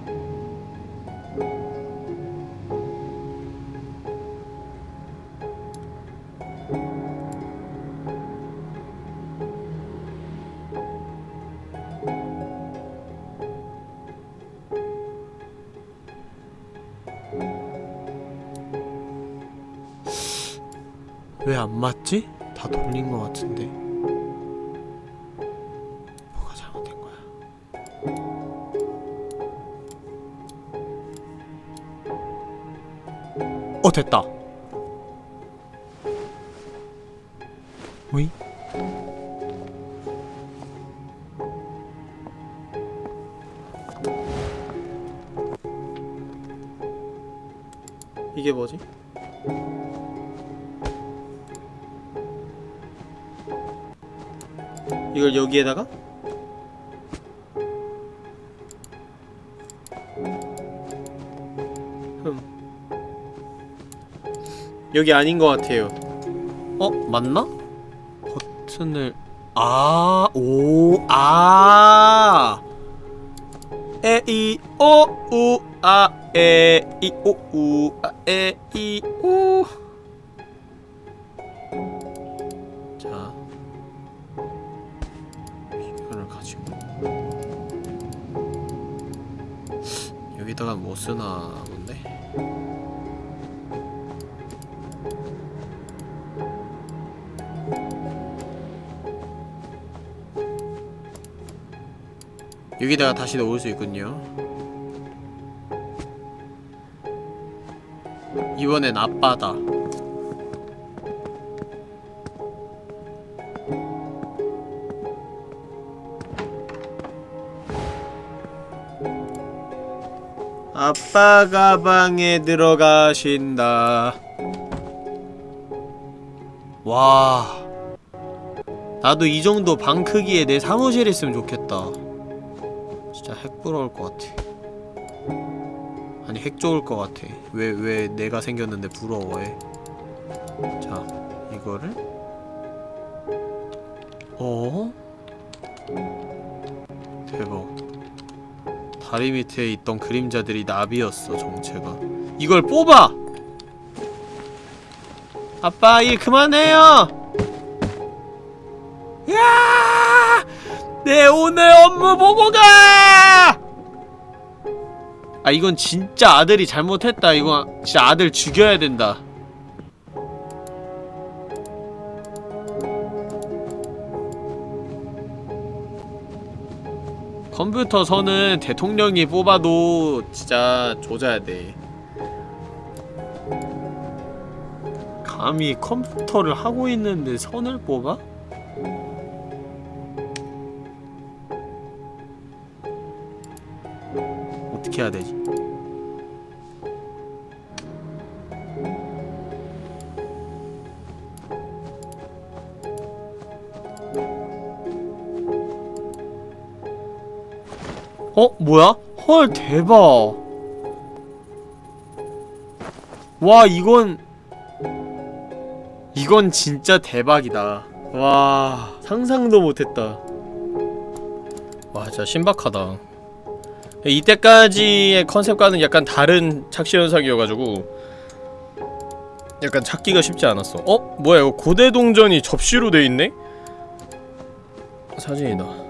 여기 아닌 것 같아요 어? 맞나? 버튼을 아, 오, 아 에, 이, 오, 우, 아, 에, 이, 오, 우, 아, 에, 이, 오 여기다가 다시 넣을 수 있군요 이번엔 아빠다 아빠 가방에 들어가신다. 와. 나도 이 정도 방 크기에 내 사무실 있으면 좋겠다. 핵 좋을 것 같아. 왜, 왜 내가 생겼는데 부러워해. 자, 이거를 어? 대박. 다리 밑에 있던 그림자들이 나비였어 정체가 이걸 뽑아! 아빠 일 그만해요! 야! 내 오늘 업무 보고가! 아 이건 진짜 아들이 잘못했다 이거 진짜 아들 죽여야 된다 컴퓨터 선은 대통령이 뽑아도 진짜 조져야 돼. 감히 컴퓨터를 하고 있는데 선을 뽑아? 어? 뭐야? 헐 대박 와 이건 이건 진짜 대박이다 와 상상도 못했다 와 진짜 신박하다 이때까지의 컨셉과는 약간 다른 착시 현상이어가지고 약간 찾기가 쉽지 않았어 어? 뭐야 이거 고대 동전이 접시로 돼있네? 사진이다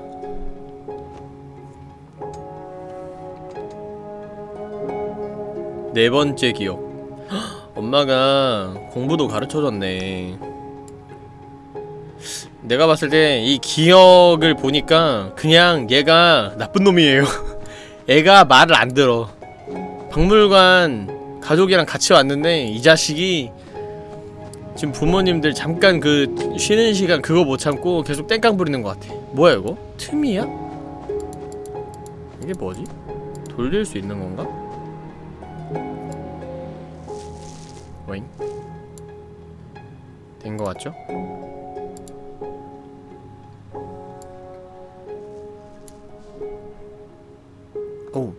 네 번째 기억. 헉, 엄마가 공부도 가르쳐줬네. 내가 봤을 때 이 기억을 보니까 그냥 얘가 나쁜 놈이에요. <laughs> 애가 말을 안 들어. 박물관 가족이랑 같이 왔는데 이 자식이 지금 부모님들 잠깐 그 쉬는 시간 그거 못 참고 계속 땡깡 부리는 것 같아. 뭐야 이거? 틈이야? 이게 뭐지? 돌릴 수 있는 건가? 오잉 된거 같죠? 오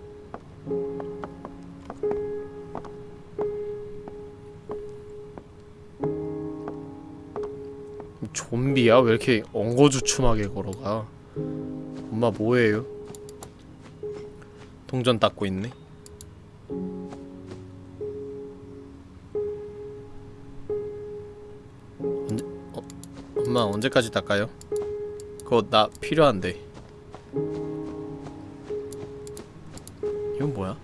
좀비야? 왜 이렇게 엉거주춤하게 걸어가? 엄마 뭐해요? 동전 닦고 있네 엄마 언제까지 닦아요? 그거 나 필요한데 이건 뭐야?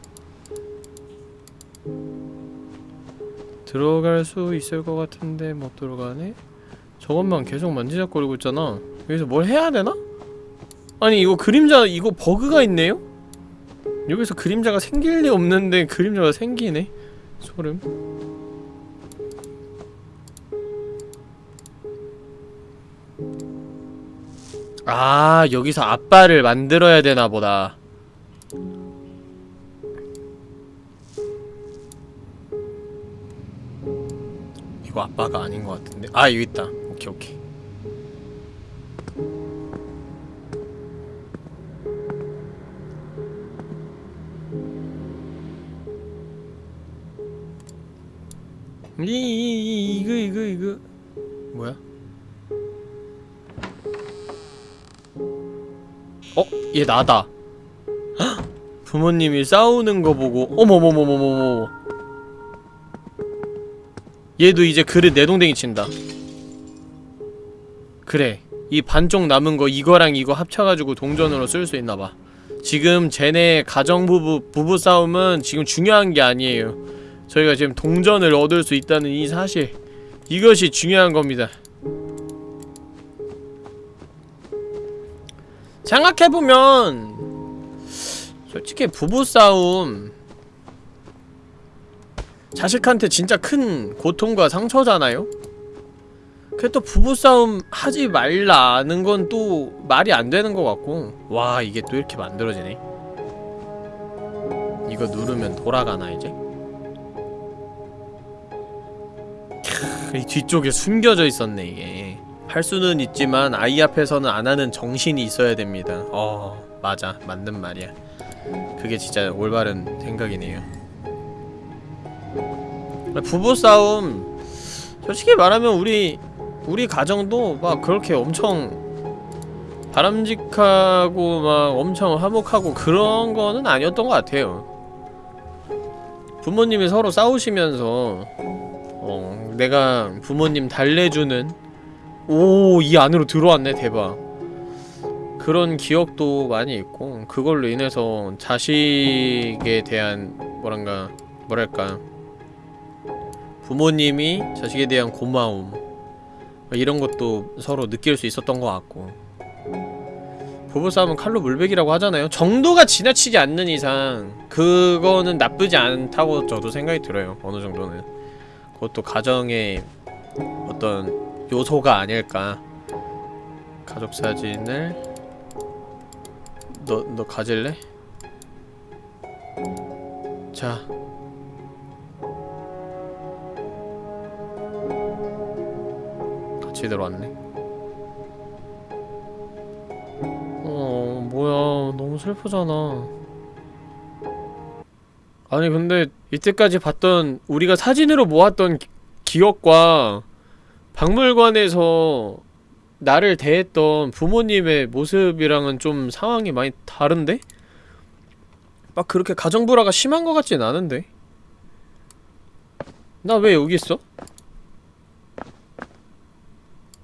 들어갈 수 있을 것 같은데 못 들어가네? 저것만 계속 만지작거리고 있잖아 여기서 뭘 해야 되나? 아니 이거 그림자 이거 버그가 있네요? 여기서 그림자가 생길 리 없는데 그림자가 생기네 소름 아 여기서 아빠를 만들어야 되나 보다. 이거 아빠가 아닌 것 같은데? 아 여기 있다. 오케이 오케이. 이, 이, 이, 이거 이거 이거. 뭐야? 어? 얘 나다. 헉! 부모님이 싸우는 거 보고 어머머머머머머. 얘도 이제 그릇 내동댕이 친다. 그래 이 반쪽 남은 거 이거랑 이거 합쳐가지고 동전으로 쓸 수 있나봐. 지금 쟤네 가정부부 부부싸움은 지금 중요한 게 아니에요. 저희가 지금 동전을 얻을 수 있다는 이 사실. 이것이 중요한 겁니다 생각해보면 솔직히 부부싸움 자식한테 진짜 큰 고통과 상처잖아요? 그래 또 부부싸움 하지 말라는 건 또 말이 안 되는 것 같고 와 이게 또 이렇게 만들어지네 이거 누르면 돌아가나 이제? 캬, 이 뒤쪽에 숨겨져 있었네 이게 할 수는 있지만 아이 앞에서는 안 하는 정신이 있어야 됩니다. 어 맞아. 맞는 말이야. 그게 진짜 올바른 생각이네요. 부부싸움 솔직히 말하면 우리 우리 가정도 막 그렇게 엄청 바람직하고 막 엄청 화목하고 그런 거는 아니었던 것 같아요. 부모님이 서로 싸우시면서 어 내가 부모님 달래주는 오 이 안으로 들어왔네 대박. 그런 기억도 많이 있고 그걸로 인해서 자식에 대한 뭐란가 뭐랄까 부모님이 자식에 대한 고마움 이런 것도 서로 느낄 수 있었던 것 같고. 부부싸움은 칼로 물베기라고 하잖아요. 정도가 지나치지 않는 이상 그거는 나쁘지 않다고 저도 생각이 들어요. 어느 정도는. 그것도 가정의 어떤 요소가 아닐까. 가족 사진을 너, 너 가질래? 자. 같이 들어왔네. 어 뭐야. 너무 슬프잖아. 아니 근데 이때까지 봤던 우리가 사진으로 모았던 기, 기억과 박물관에서 나를 대했던 부모님의 모습이랑은 좀 상황이 많이 다른데? 막 그렇게 가정불화가 심한 것 같진 않은데? 나 왜 여기 있어?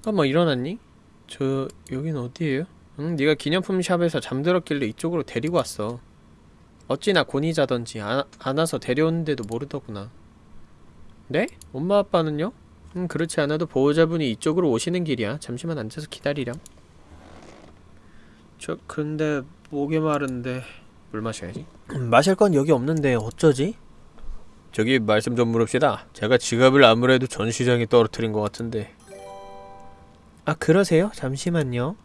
잠깐만 일어났니? 저 여긴 어디예요? 응 네가 기념품 샵에서 잠들었길래 이쪽으로 데리고 왔어 어찌나 곤히 자던지 안, 안 와서 데려오는데도 모르더구나 네? 엄마 아빠는요? 음 그렇지 않아도 보호자분이 이쪽으로 오시는 길이야. 잠시만 앉아서 기다리렴. 저 근데 목이 마른데 물 마셔야지. 마실 건 여기 없는데 어쩌지? 저기 말씀 좀 물읍시다. 제가 지갑을 아무래도 전시장에 떨어뜨린 것 같은데. 아 그러세요? 잠시만요.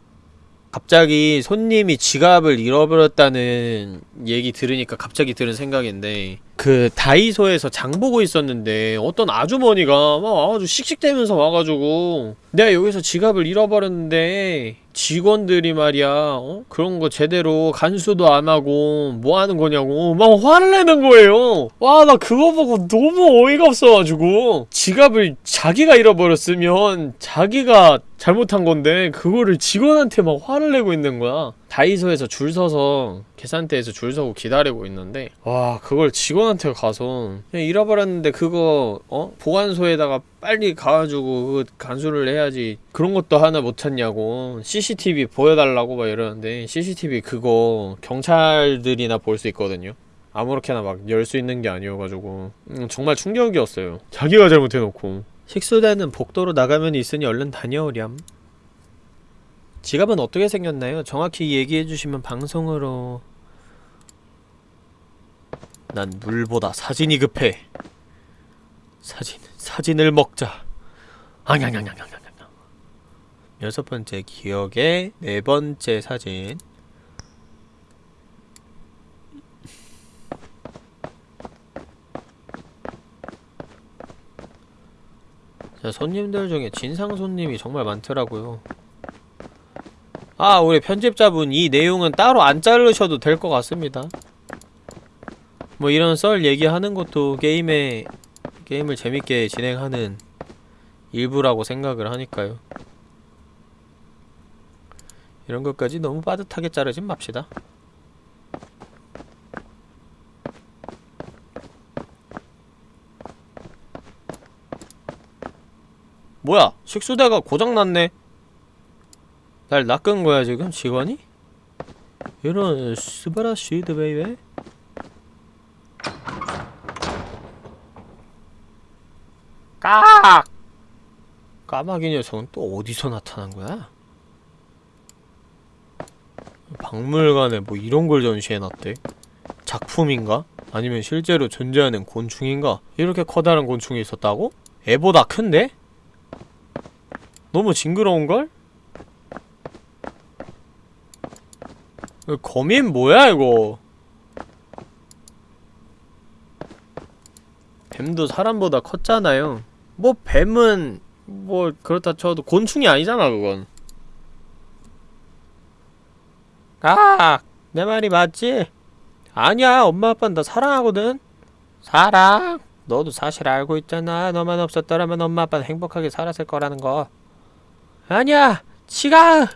갑자기 손님이 지갑을 잃어버렸다는 얘기 들으니까 갑자기 들은 생각인데 그 다이소에서 장 보고 있었는데 어떤 아주머니가 막 와가지고 씩씩대면서 와가지고 내가 여기서 지갑을 잃어버렸는데 직원들이 말이야 어? 그런 거 제대로 간수도 안 하고 뭐 하는 거냐고 막 화를 내는 거예요 와 나 그거 보고 너무 어이가 없어가지고 지갑을 자기가 잃어버렸으면 자기가 잘못한 건데 그거를 직원한테 막 화를 내고 있는 거야 다이소에서 줄 서서 계산대에서 줄 서고 기다리고 있는데 와 그걸 직원한테 가서 그냥 잃어버렸는데 그거 어? 보관소에다가 빨리 가가지고 그 간수를 해야지 그런 것도 하나 못 찾냐고. CCTV 보여달라고 막 이러는데 CCTV 그거 경찰들이나 볼 수 있거든요. 아무렇게나 막 열 수 있는 게 아니어가지고. 음, 정말 충격이었어요. 자기가 잘못해놓고. 식수대는 복도로 나가면 있으니 얼른 다녀오렴 지갑은 어떻게 생겼나요? 정확히 얘기해주시면 방송으로. 난 물보다 사진이 급해. 사진, 사진을 먹자. 앙냥냥냥냥냥냥 여섯 번째 기억의 네 번째 사진. 자, 손님들 중에 진상 손님이 정말 많더라고요 아 우리 편집자분 이 내용은 따로 안 자르셔도 될 것 같습니다. 뭐 이런 썰 얘기하는 것도 게임에 게임을 재밌게 진행하는 일부라고 생각을 하니까요. 이런 것까지 너무 빠듯하게 자르진 맙시다. 뭐야 식수대가 고장났네 날 낚은 거야 지금 직원이? 이런 스바라시드 baby 깍! 까마귀 녀석은 또 어디서 나타난 거야? 박물관에 뭐 이런 걸 전시해놨대? 작품인가? 아니면 실제로 존재하는 곤충인가? 이렇게 커다란 곤충이 있었다고? 애보다 큰데? 너무 징그러운걸? 거 거민 뭐야 이거 뱀도 사람보다 컸잖아요 뭐 뱀은 뭐 그렇다 쳐도 곤충이 아니잖아 그건 아! 내 말이 맞지? 아니야 엄마 아빠는 나 사랑하거든 사랑? 너도 사실 알고 있잖아 너만 없었더라면 엄마 아빠는 행복하게 살았을 거라는 거 아니야 지가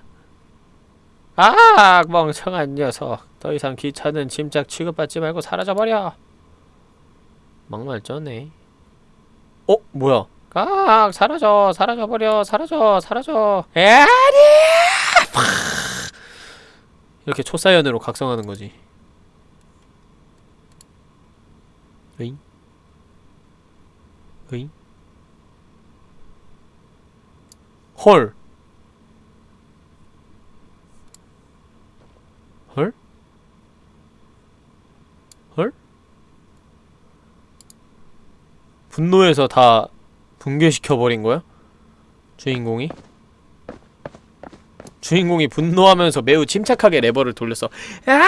아 멍청한 녀석. 더 이상 귀찮은 짐작 취급받지 말고 사라져버려. 막말 쩌네. 어? 뭐야? 깍! 사라져! 사라져버려! 사라져! 사라져! 에아니 이렇게 초사연으로 각성하는 거지. 으잉? 으잉? 헐 헐? 헐? 분노해서 다 붕괴시켜버린 거야? 주인공이? 주인공이 분노하면서 매우 침착하게 레버를 돌려서 아니야!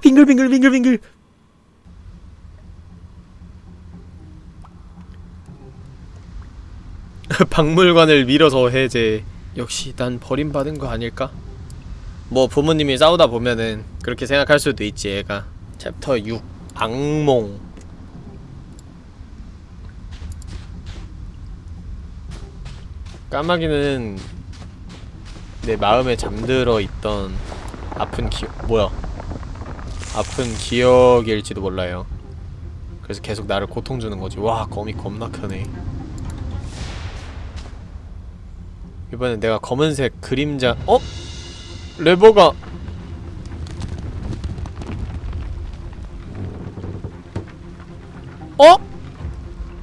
빙글빙글 빙글빙글 <laughs> 박물관을 밀어서 해제 역시 난 버림받은 거 아닐까? 뭐 부모님이 싸우다 보면은 그렇게 생각할 수도 있지 애가 챕터 6 악몽 까마귀는 내 마음에 잠들어 있던 아픈 기억 뭐야? 아픈 기억일지도 몰라요. 그래서 계속 나를 고통 주는 거지. 와 거미 겁나 크네. 이번엔 내가 검은색 그림자 어? 레버가! 어?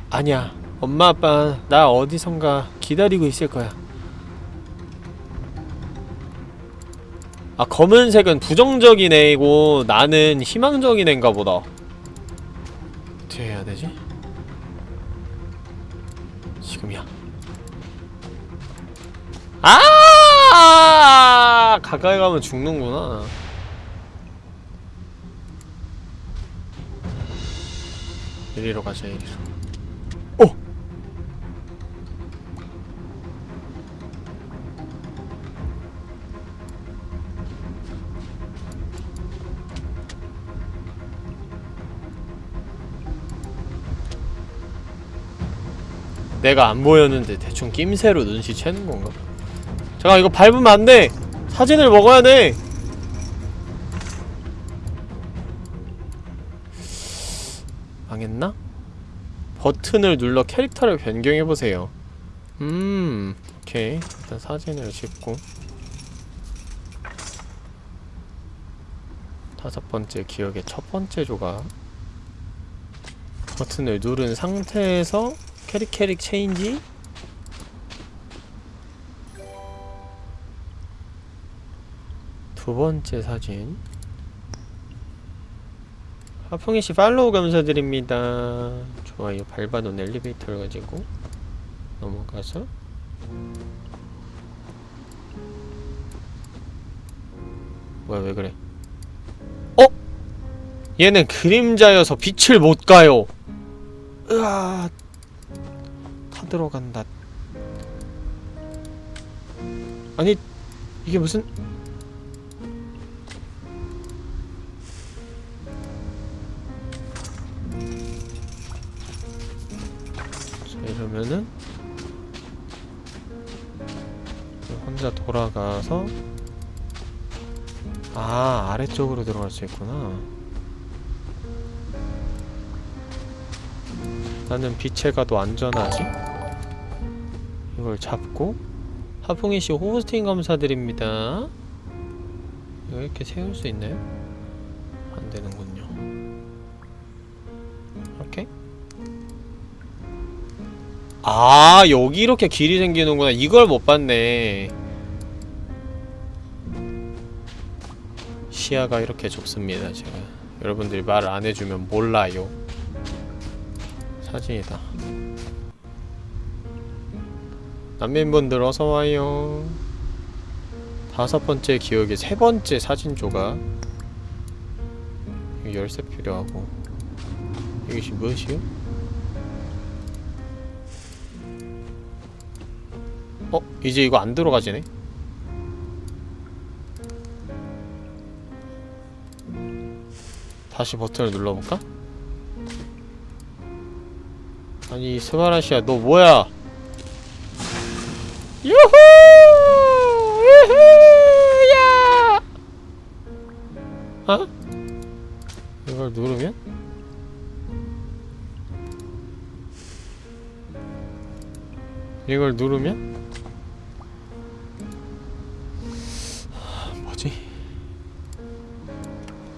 아니야 엄마 아빠 나 어디선가 기다리고 있을 거야. 아 검은색은 부정적인 애이고 나는 희망적인 애인가 보다. 어떻게 해야 되지? 지금이야. 아! 가까이 가면 죽는구나. 이리로 가자 이리로 내가 안 보였는데 대충 낌새로 눈치채는 건가? 잠깐 이거 밟으면 안 돼! 사진을 먹어야 돼! 망했나? 버튼을 눌러 캐릭터를 변경해보세요. 음, 오케이. 일단 사진을 찍고. 다섯 번째 기억의 첫 번째 조각. 버튼을 누른 상태에서 캐릭 캐릭 체인지? 두 번째 사진. 하풍이씨 팔로우 감사드립니다. 좋아요 밟아놓은 엘리베이터를 가지고 넘어가서. 뭐야 왜 그래? 어? 얘는 그림자여서 빛을 못 가요. 으아 타 들어간다. 아니 이게 무슨? 자 이러면은 혼자 돌아가서 아 아래쪽으로 들어갈 수 있구나. 나는 빛에 가도 안전하지? 이걸 잡고 하풍이씨 호스팅 감사드립니다. 이렇게 세울 수 있나요? 안 되는군요. 이렇게? 아 여기 이렇게 길이 생기는구나. 이걸 못 봤네. 시야가 이렇게 좁습니다 제가. 여러분들이 말을 안 해주면 몰라요. 사진이다 난민분들 어서와요 다섯 번째 기억의 세 번째 사진 조각 열쇠 필요하고 이것이 무엇이요? 어? 이제 이거 안 들어가지네? 다시 버튼을 눌러볼까? 아니 스바라시야 너 뭐야 유후 유후 야 어? 이걸 누르면? 이걸 누르면? 하, 뭐지?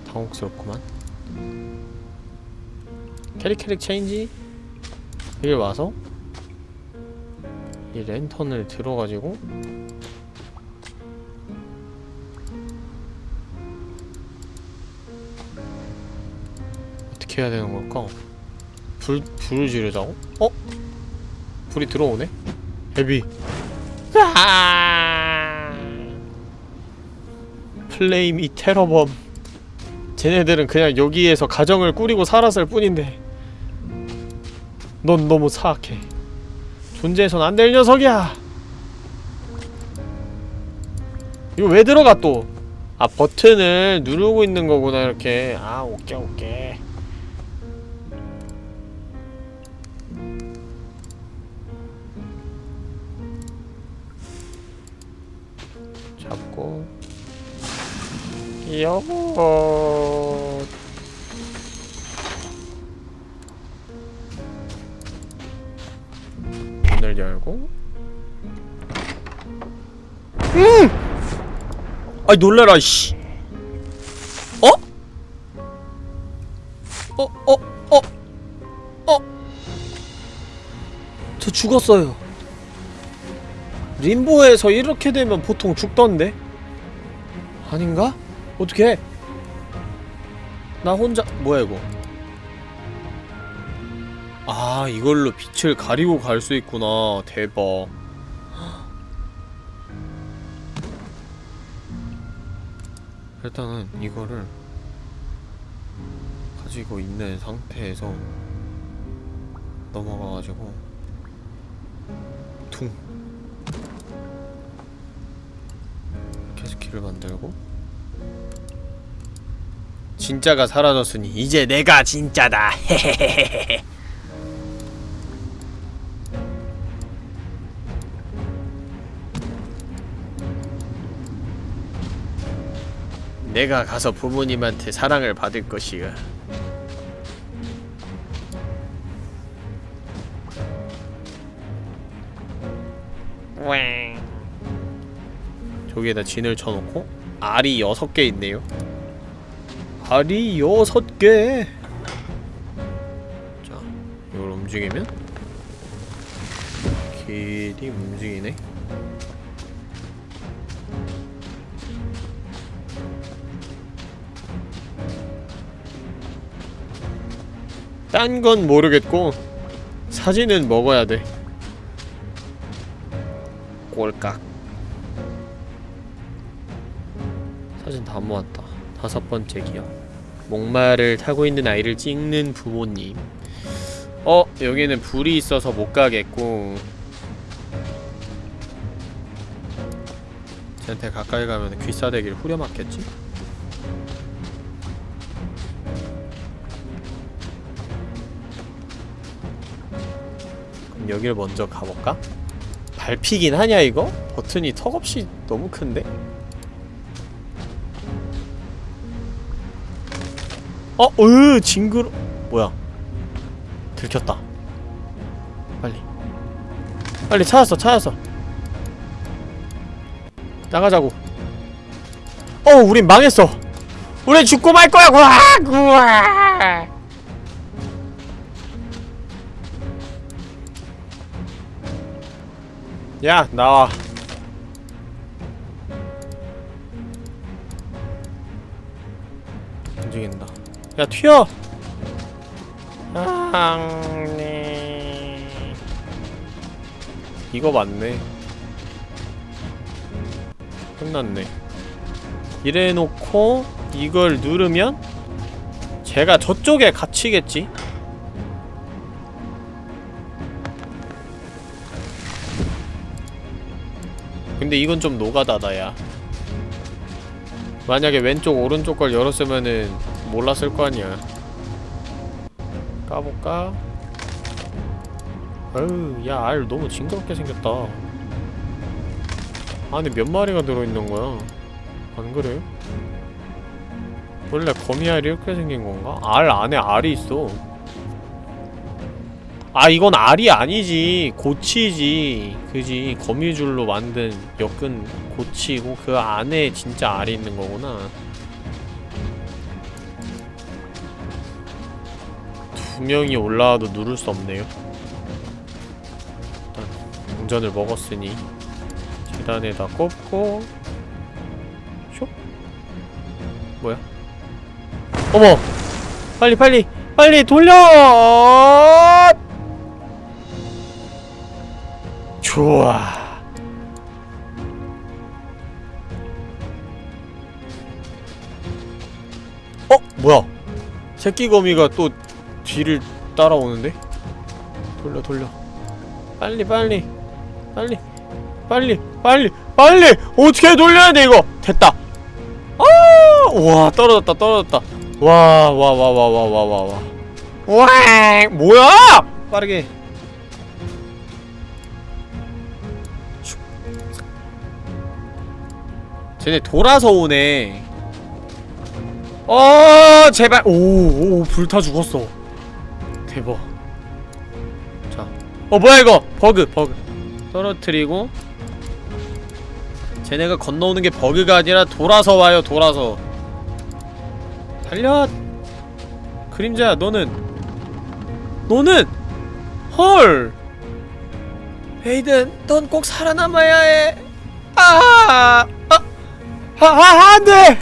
당혹스럽구만 캐릭 캐릭 체인지 여기 와서 이 랜턴을 들어가지고 어떻게 해야 되는 걸까? 불, 불을 지르자고? 어? 불이 들어오네? 헤비 아! 플레임 이 테러범 쟤네들은 그냥 여기에서 가정을 꾸리고 살았을 뿐인데 넌 너무 사악해 존재해선 안 될 녀석이야. 이거 왜 들어가 또? 아 버튼을 누르고 있는 거구나 이렇게. 아 오케이 오케이. 잡고. 여보 아이 놀래라 씨 어? 어? 어? 어? 어? 저 죽었어요 림보에서 이렇게 되면 보통 죽던데? 아닌가? 어떻게 나 혼자 뭐야 이거 아 이걸로 빛을 가리고 갈 수 있구나 대박 일단은 이거를 가지고 있는 상태에서 넘어가가지고 퉁 길을 만들고. 진짜가 사라졌으니 이제 내가 진짜다. <laughs> 헤헤헤헤 내가 가서 부모님한테 사랑을 받을 것이야. 저기에다 진을 쳐놓고 알이 여섯 개 있네요. 알이 여섯 개. 자, 이걸 움직이면 길이 움직이네 딴 건 모르겠고 사진은 먹어야 돼. 꼴깍. 사진 다 모았다. 다섯 번째 기억. 목마를 타고 있는 아이를 찍는 부모님. 어? 여기는 불이 있어서 못 가겠고. 쟤한테 가까이 가면 귀싸대기를 후려 맞겠지? 그럼 여길 먼저 가볼까? 밟히긴 하냐 이거? 버튼이 턱없이 너무 큰데? 어, 으, 징그러. 뭐야? 들켰다. 빨리. 빨리 찾았어, 찾았어. 나가자고. 어, 우린 망했어. 우린 죽고 말 거야. 우와, 우와. 야, 나와. 움직인다. 야 튀어! 앙네 이거 맞네 끝났네 이래놓고 이걸 누르면 제가 저쪽에 갇히겠지? 근데 이건 좀 노가다다 야 만약에 왼쪽 오른쪽 걸 열었으면은 몰랐을 거 아니야 까볼까? 어우 야알 너무 징그럽게 생겼다 안에 몇 마리가 들어있는 거야 안 그래? 원래 거미알이 이렇게 생긴 건가? 알 안에 알이 있어 아 이건 알이 아니지. 고치지. 그지? 거미줄로 만든 엮은 고치고 그 안에 진짜 알이 있는 거구나. 두 명이 올라와도 누를 수 없네요. 일단 동전을 먹었으니 계단에다 꼽고 숍 뭐야? 어머! 빨리 빨리! 빨리 돌려 좋아. 어? 뭐야? 새끼 거미가 또 뒤를 따라오는데? 돌려 돌려. 빨리 빨리. 빨리. 빨리 빨리 빨리! 어떻게 돌려야 돼 이거? 됐다. 아와 떨어졌다 떨어졌다. 와 와 와 와 와 와 와와. 와 뭐야? 빠르게 쟤네 돌아서 오네. 어 제발. 오오 불타 죽었어. 대박. 자어 뭐야 이거? 버그 버그. 떨어뜨리고. 쟤네가 건너오는 게 버그가 아니라 돌아서 와요 돌아서. 달려! 그림자야 너는. 너는! 헐! 헤이든 넌 꼭 살아남아야 해. 아! 아! 아! 아! 안 돼!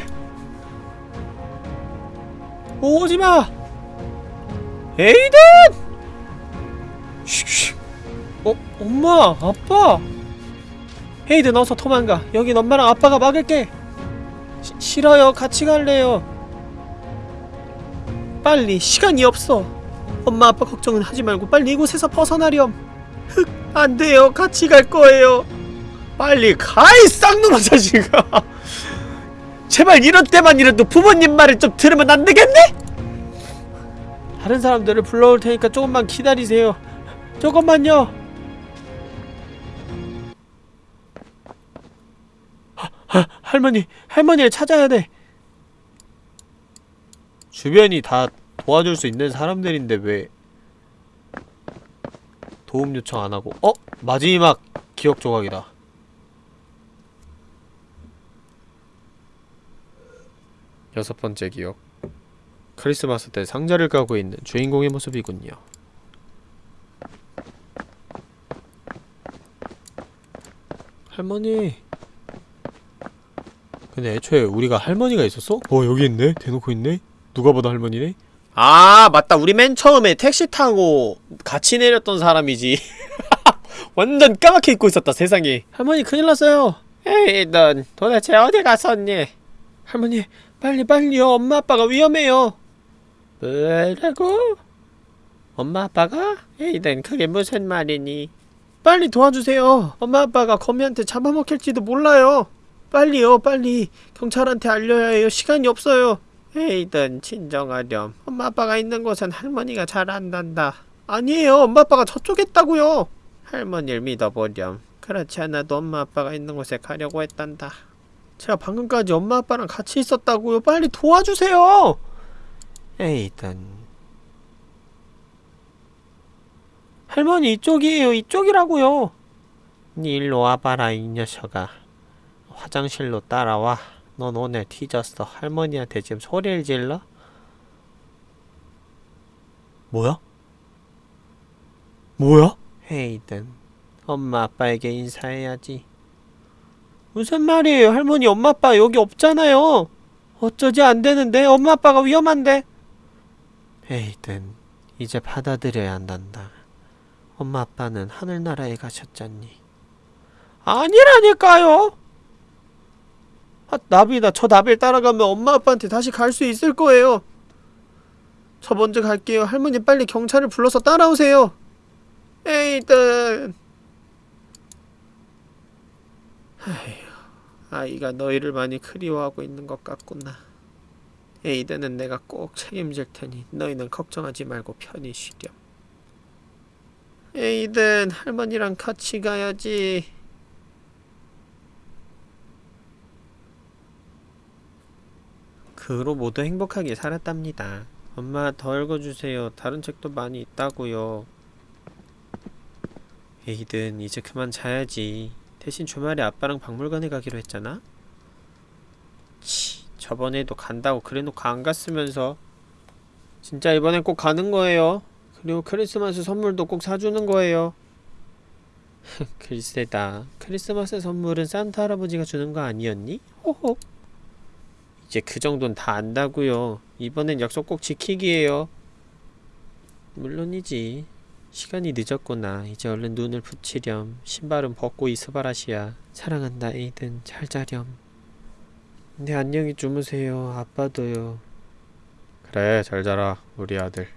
오지 마! 에이든! 어? 엄마! 아빠! 헤이든 어서 도망가. 여긴 엄마랑 아빠가 막을게. 시, 싫어요. 같이 갈래요. 빨리. 시간이 없어. 엄마 아빠 걱정은 하지 말고 빨리 이곳에서 벗어나렴. 흑, 안 돼요. 같이 갈 거예요. 빨리 가, 이 쌍놈아 자식아. 제발 이럴 때만이라도 부모님 말을 좀 들으면 안 되겠네? 다른 사람들을 불러올 테니까 조금만 기다리세요. 조금만요. 하, 하, 할머니, 할머니를 찾아야 돼. 주변이 다 도와줄 수 있는 사람들인데 왜 도움 요청 안 하고? 어? 마지막 기억 조각이다. 여섯 번째 기억. 크리스마스 때 상자를 까고 있는 주인공의 모습이군요. 할머니. 근데 애초에 우리가 할머니가 있었어? 어 여기 있네? 대놓고 있네? 누가 봐도 할머니네? 아 맞다 우리 맨 처음에 택시 타고 같이 내렸던 사람이지 <laughs> 완전 까맣게 잊고 있었다 세상에 할머니 큰일 났어요 에이 넌 도대체 어디 갔었니? 할머니 빨리 빨리요. 엄마 아빠가 위험해요. 뭐라고? 엄마 아빠가? 에이든 그게 무슨 말이니? 빨리 도와주세요. 엄마 아빠가 거미한테 잡아먹힐지도 몰라요. 빨리요 빨리. 경찰한테 알려야 해요. 시간이 없어요. 에이든 진정하렴. 엄마 아빠가 있는 곳은 할머니가 잘 안단다. 아니에요. 엄마 아빠가 저쪽에 있다고요. 할머니를 믿어보렴. 그렇지 않아도 엄마 아빠가 있는 곳에 가려고 했단다 제가 방금까지 엄마 아빠랑 같이 있었다고요? 빨리 도와주세요! 에이든 할머니 이쪽이에요. 이쪽이라고요. 니 일로 와봐라 이 녀석아. 화장실로 따라와. 넌 오늘 뒤졌어. 할머니한테 지금 소리를 질러? 뭐야? 뭐야? 헤이든 엄마 아빠에게 인사해야지 무슨 말이에요 할머니 엄마 아빠 여기 없잖아요 어쩌지 안 되는데 엄마 아빠가 위험한데 헤이든 이제 받아들여야 한단다 엄마 아빠는 하늘나라에 가셨잖니 아니라니까요 아, 나비다. 저 나비를 따라가면 엄마 아빠한테 다시 갈 수 있을 거예요. 저 먼저 갈게요. 할머니 빨리 경찰을 불러서 따라오세요. 에이든. 아휴, 아이가 너희를 많이 그리워하고 있는 것 같구나. 에이든은 내가 꼭 책임질 테니 너희는 걱정하지 말고 편히 쉬렴. 에이든 할머니랑 같이 가야지. 그 후로 모두 행복하게 살았답니다. 엄마 더 읽어주세요. 다른 책도 많이 있다고요. 에이든 이제 그만 자야지. 대신 주말에 아빠랑 박물관에 가기로 했잖아? 치, 저번에도 간다고 그래놓고 안 갔으면서 진짜 이번엔 꼭 가는 거예요. 그리고 크리스마스 선물도 꼭 사주는 거예요. <laughs> 글쎄다. 크리스마스 선물은 산타 할아버지가 주는 거 아니었니? 호호. 이제 그 정도는 다 안다고요. 이번엔 약속 꼭 지키기예요. 물론이지. 시간이 늦었구나. 이제 얼른 눈을 붙이렴. 신발은 벗고 이스바라시야. 사랑한다, 에이든. 잘 자렴. 네, 안녕히 주무세요. 아빠도요. 그래, 잘 자라, 우리 아들.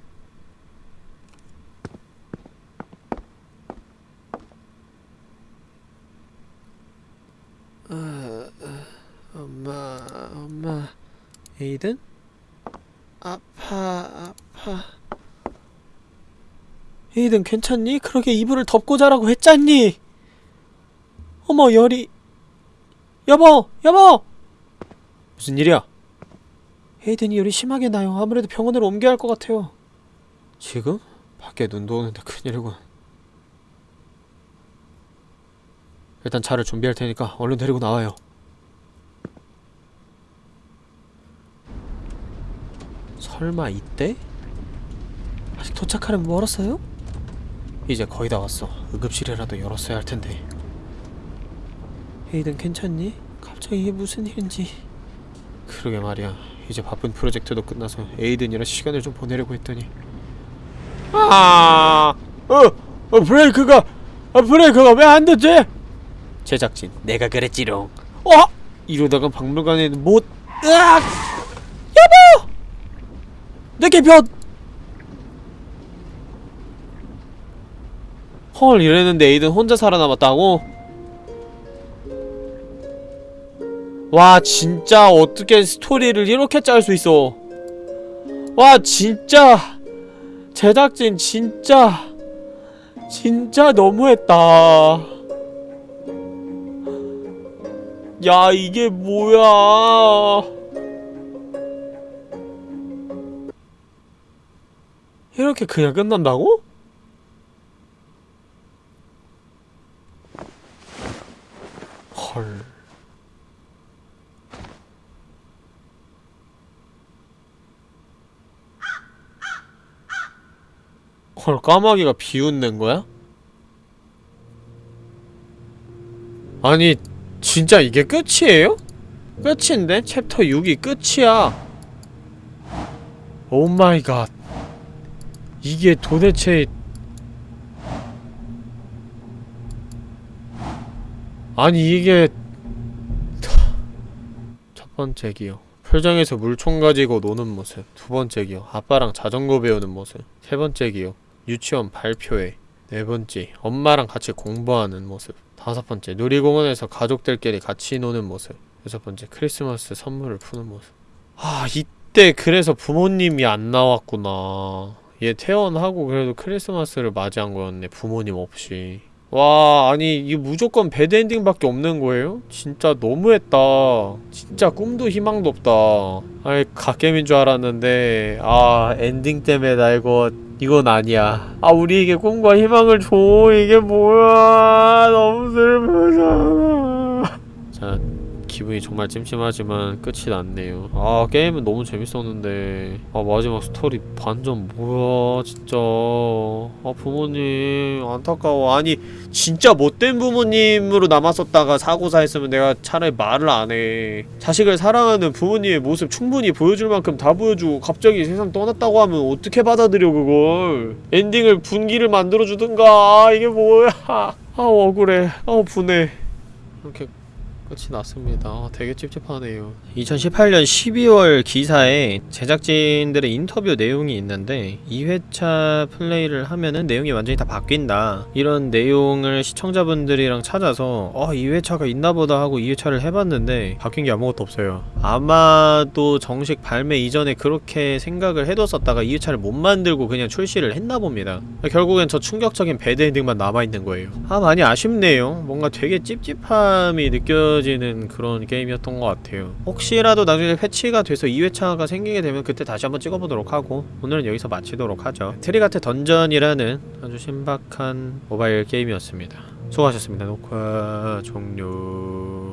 아, 아, 엄마, 엄마. 에이든? 아파, 아파. 에이든 괜찮니? 그러게 이불을 덮고 자라고 했잖니? 어머 열이 여보! 여보! 무슨 일이야? 에이든이 열이 심하게 나요. 아무래도 병원으로 옮겨야 할 것 같아요. 지금? 밖에 눈도 오는데 큰일이군. 일단 차를 준비할 테니까 얼른 데리고 나와요. 설마 이때? 아직 도착하려면 멀었어요? 이제 거의 다 왔어. 응급실이라도 열었어야 할 텐데. 에이든 괜찮니? 갑자기 이게 무슨 일인지. 그러게 말이야. 이제 바쁜 프로젝트도 끝나서 에이든이랑 시간을 좀 보내려고 했더니. 아, 어, 어 브레이크가, 아 브레이크가 왜 안 되지? 제작진, 내가 그랬지롱. 어? 이러다가 박물관에 못, 으악! 여보! 내 개편! 헐 이랬는데 에이든 혼자 살아남았다고? 와 진짜 어떻게 스토리를 이렇게 짤 수 있어? 와 진짜. 제작진 진짜. 진짜 너무했다. 야 이게 뭐야? 이렇게 그냥 끝난다고? 헐. 헐, 까마귀가 비웃는 거야? 아니, 진짜 이게 끝이에요? 끝인데? 챕터 6이 끝이야. oh my god. 이게 도대체 아니 이게 첫 번째 기억 풀장에서 물총 가지고 노는 모습. 두 번째 기억 아빠랑 자전거 배우는 모습. 세 번째 기억 유치원 발표회. 네 번째. 엄마랑 같이 공부하는 모습. 다섯 번째. 놀이공원에서 가족들끼리 같이 노는 모습. 여섯 번째. 크리스마스 선물을 푸는 모습. 아 이때 그래서 부모님이 안 나왔구나. 얘 퇴원하고 그래도 크리스마스를 맞이한 거였네. 부모님 없이 와 아니 이게 무조건 bad ending밖에 없는 거예요? 진짜 너무했다. 진짜 꿈도 희망도 없다. 아이 갓겜인 줄 알았는데 아 엔딩 때문에 나 이거 이건 아니야. 아 우리에게 꿈과 희망을 줘. 이게 뭐야. 너무 슬프잖아 자 기분이 정말 찜찜하지만 끝이 났네요. 아 게임은 너무 재밌었는데. 아 마지막 스토리 반전 뭐야 진짜. 아 부모님 안타까워. 아니 진짜 못된 부모님으로 남았었다가 사고사 했으면 내가 차라리 말을 안해. 자식을 사랑하는 부모님의 모습 충분히 보여줄 만큼 다 보여주고 갑자기 세상 떠났다고 하면 어떻게 받아들여 그걸? 엔딩을 분기를 만들어주든가. 아, 이게 뭐야. 아 억울해. 아 분해. 이렇게 끝이 났습니다. 아, 되게 찝찝하네요. 2018년 12월 기사에 제작진들의 인터뷰 내용이 있는데 2회차 플레이를 하면은 내용이 완전히 다 바뀐다. 이런 내용을 시청자분들이랑 찾아서 어 2회차가 있나보다 하고 2회차를 해봤는데 바뀐 게 아무것도 없어요. 아마도 정식 발매 이전에 그렇게 생각을 해뒀었다가 2회차를 못 만들고 그냥 출시를 했나 봅니다. 결국엔 저 충격적인 bad ending만 남아있는 거예요. 아 많이 아쉽네요. 뭔가 되게 찝찝함이 느껴 지는 그런 게임이었던 것 같아요. 혹시라도 나중에 패치가 돼서 2회차가 생기게 되면 그때 다시 한번 찍어보도록 하고 오늘은 여기서 마치도록 하죠. 트리가트 던전이라는 아주 신박한 모바일 게임이었습니다. 수고하셨습니다. 녹화 종료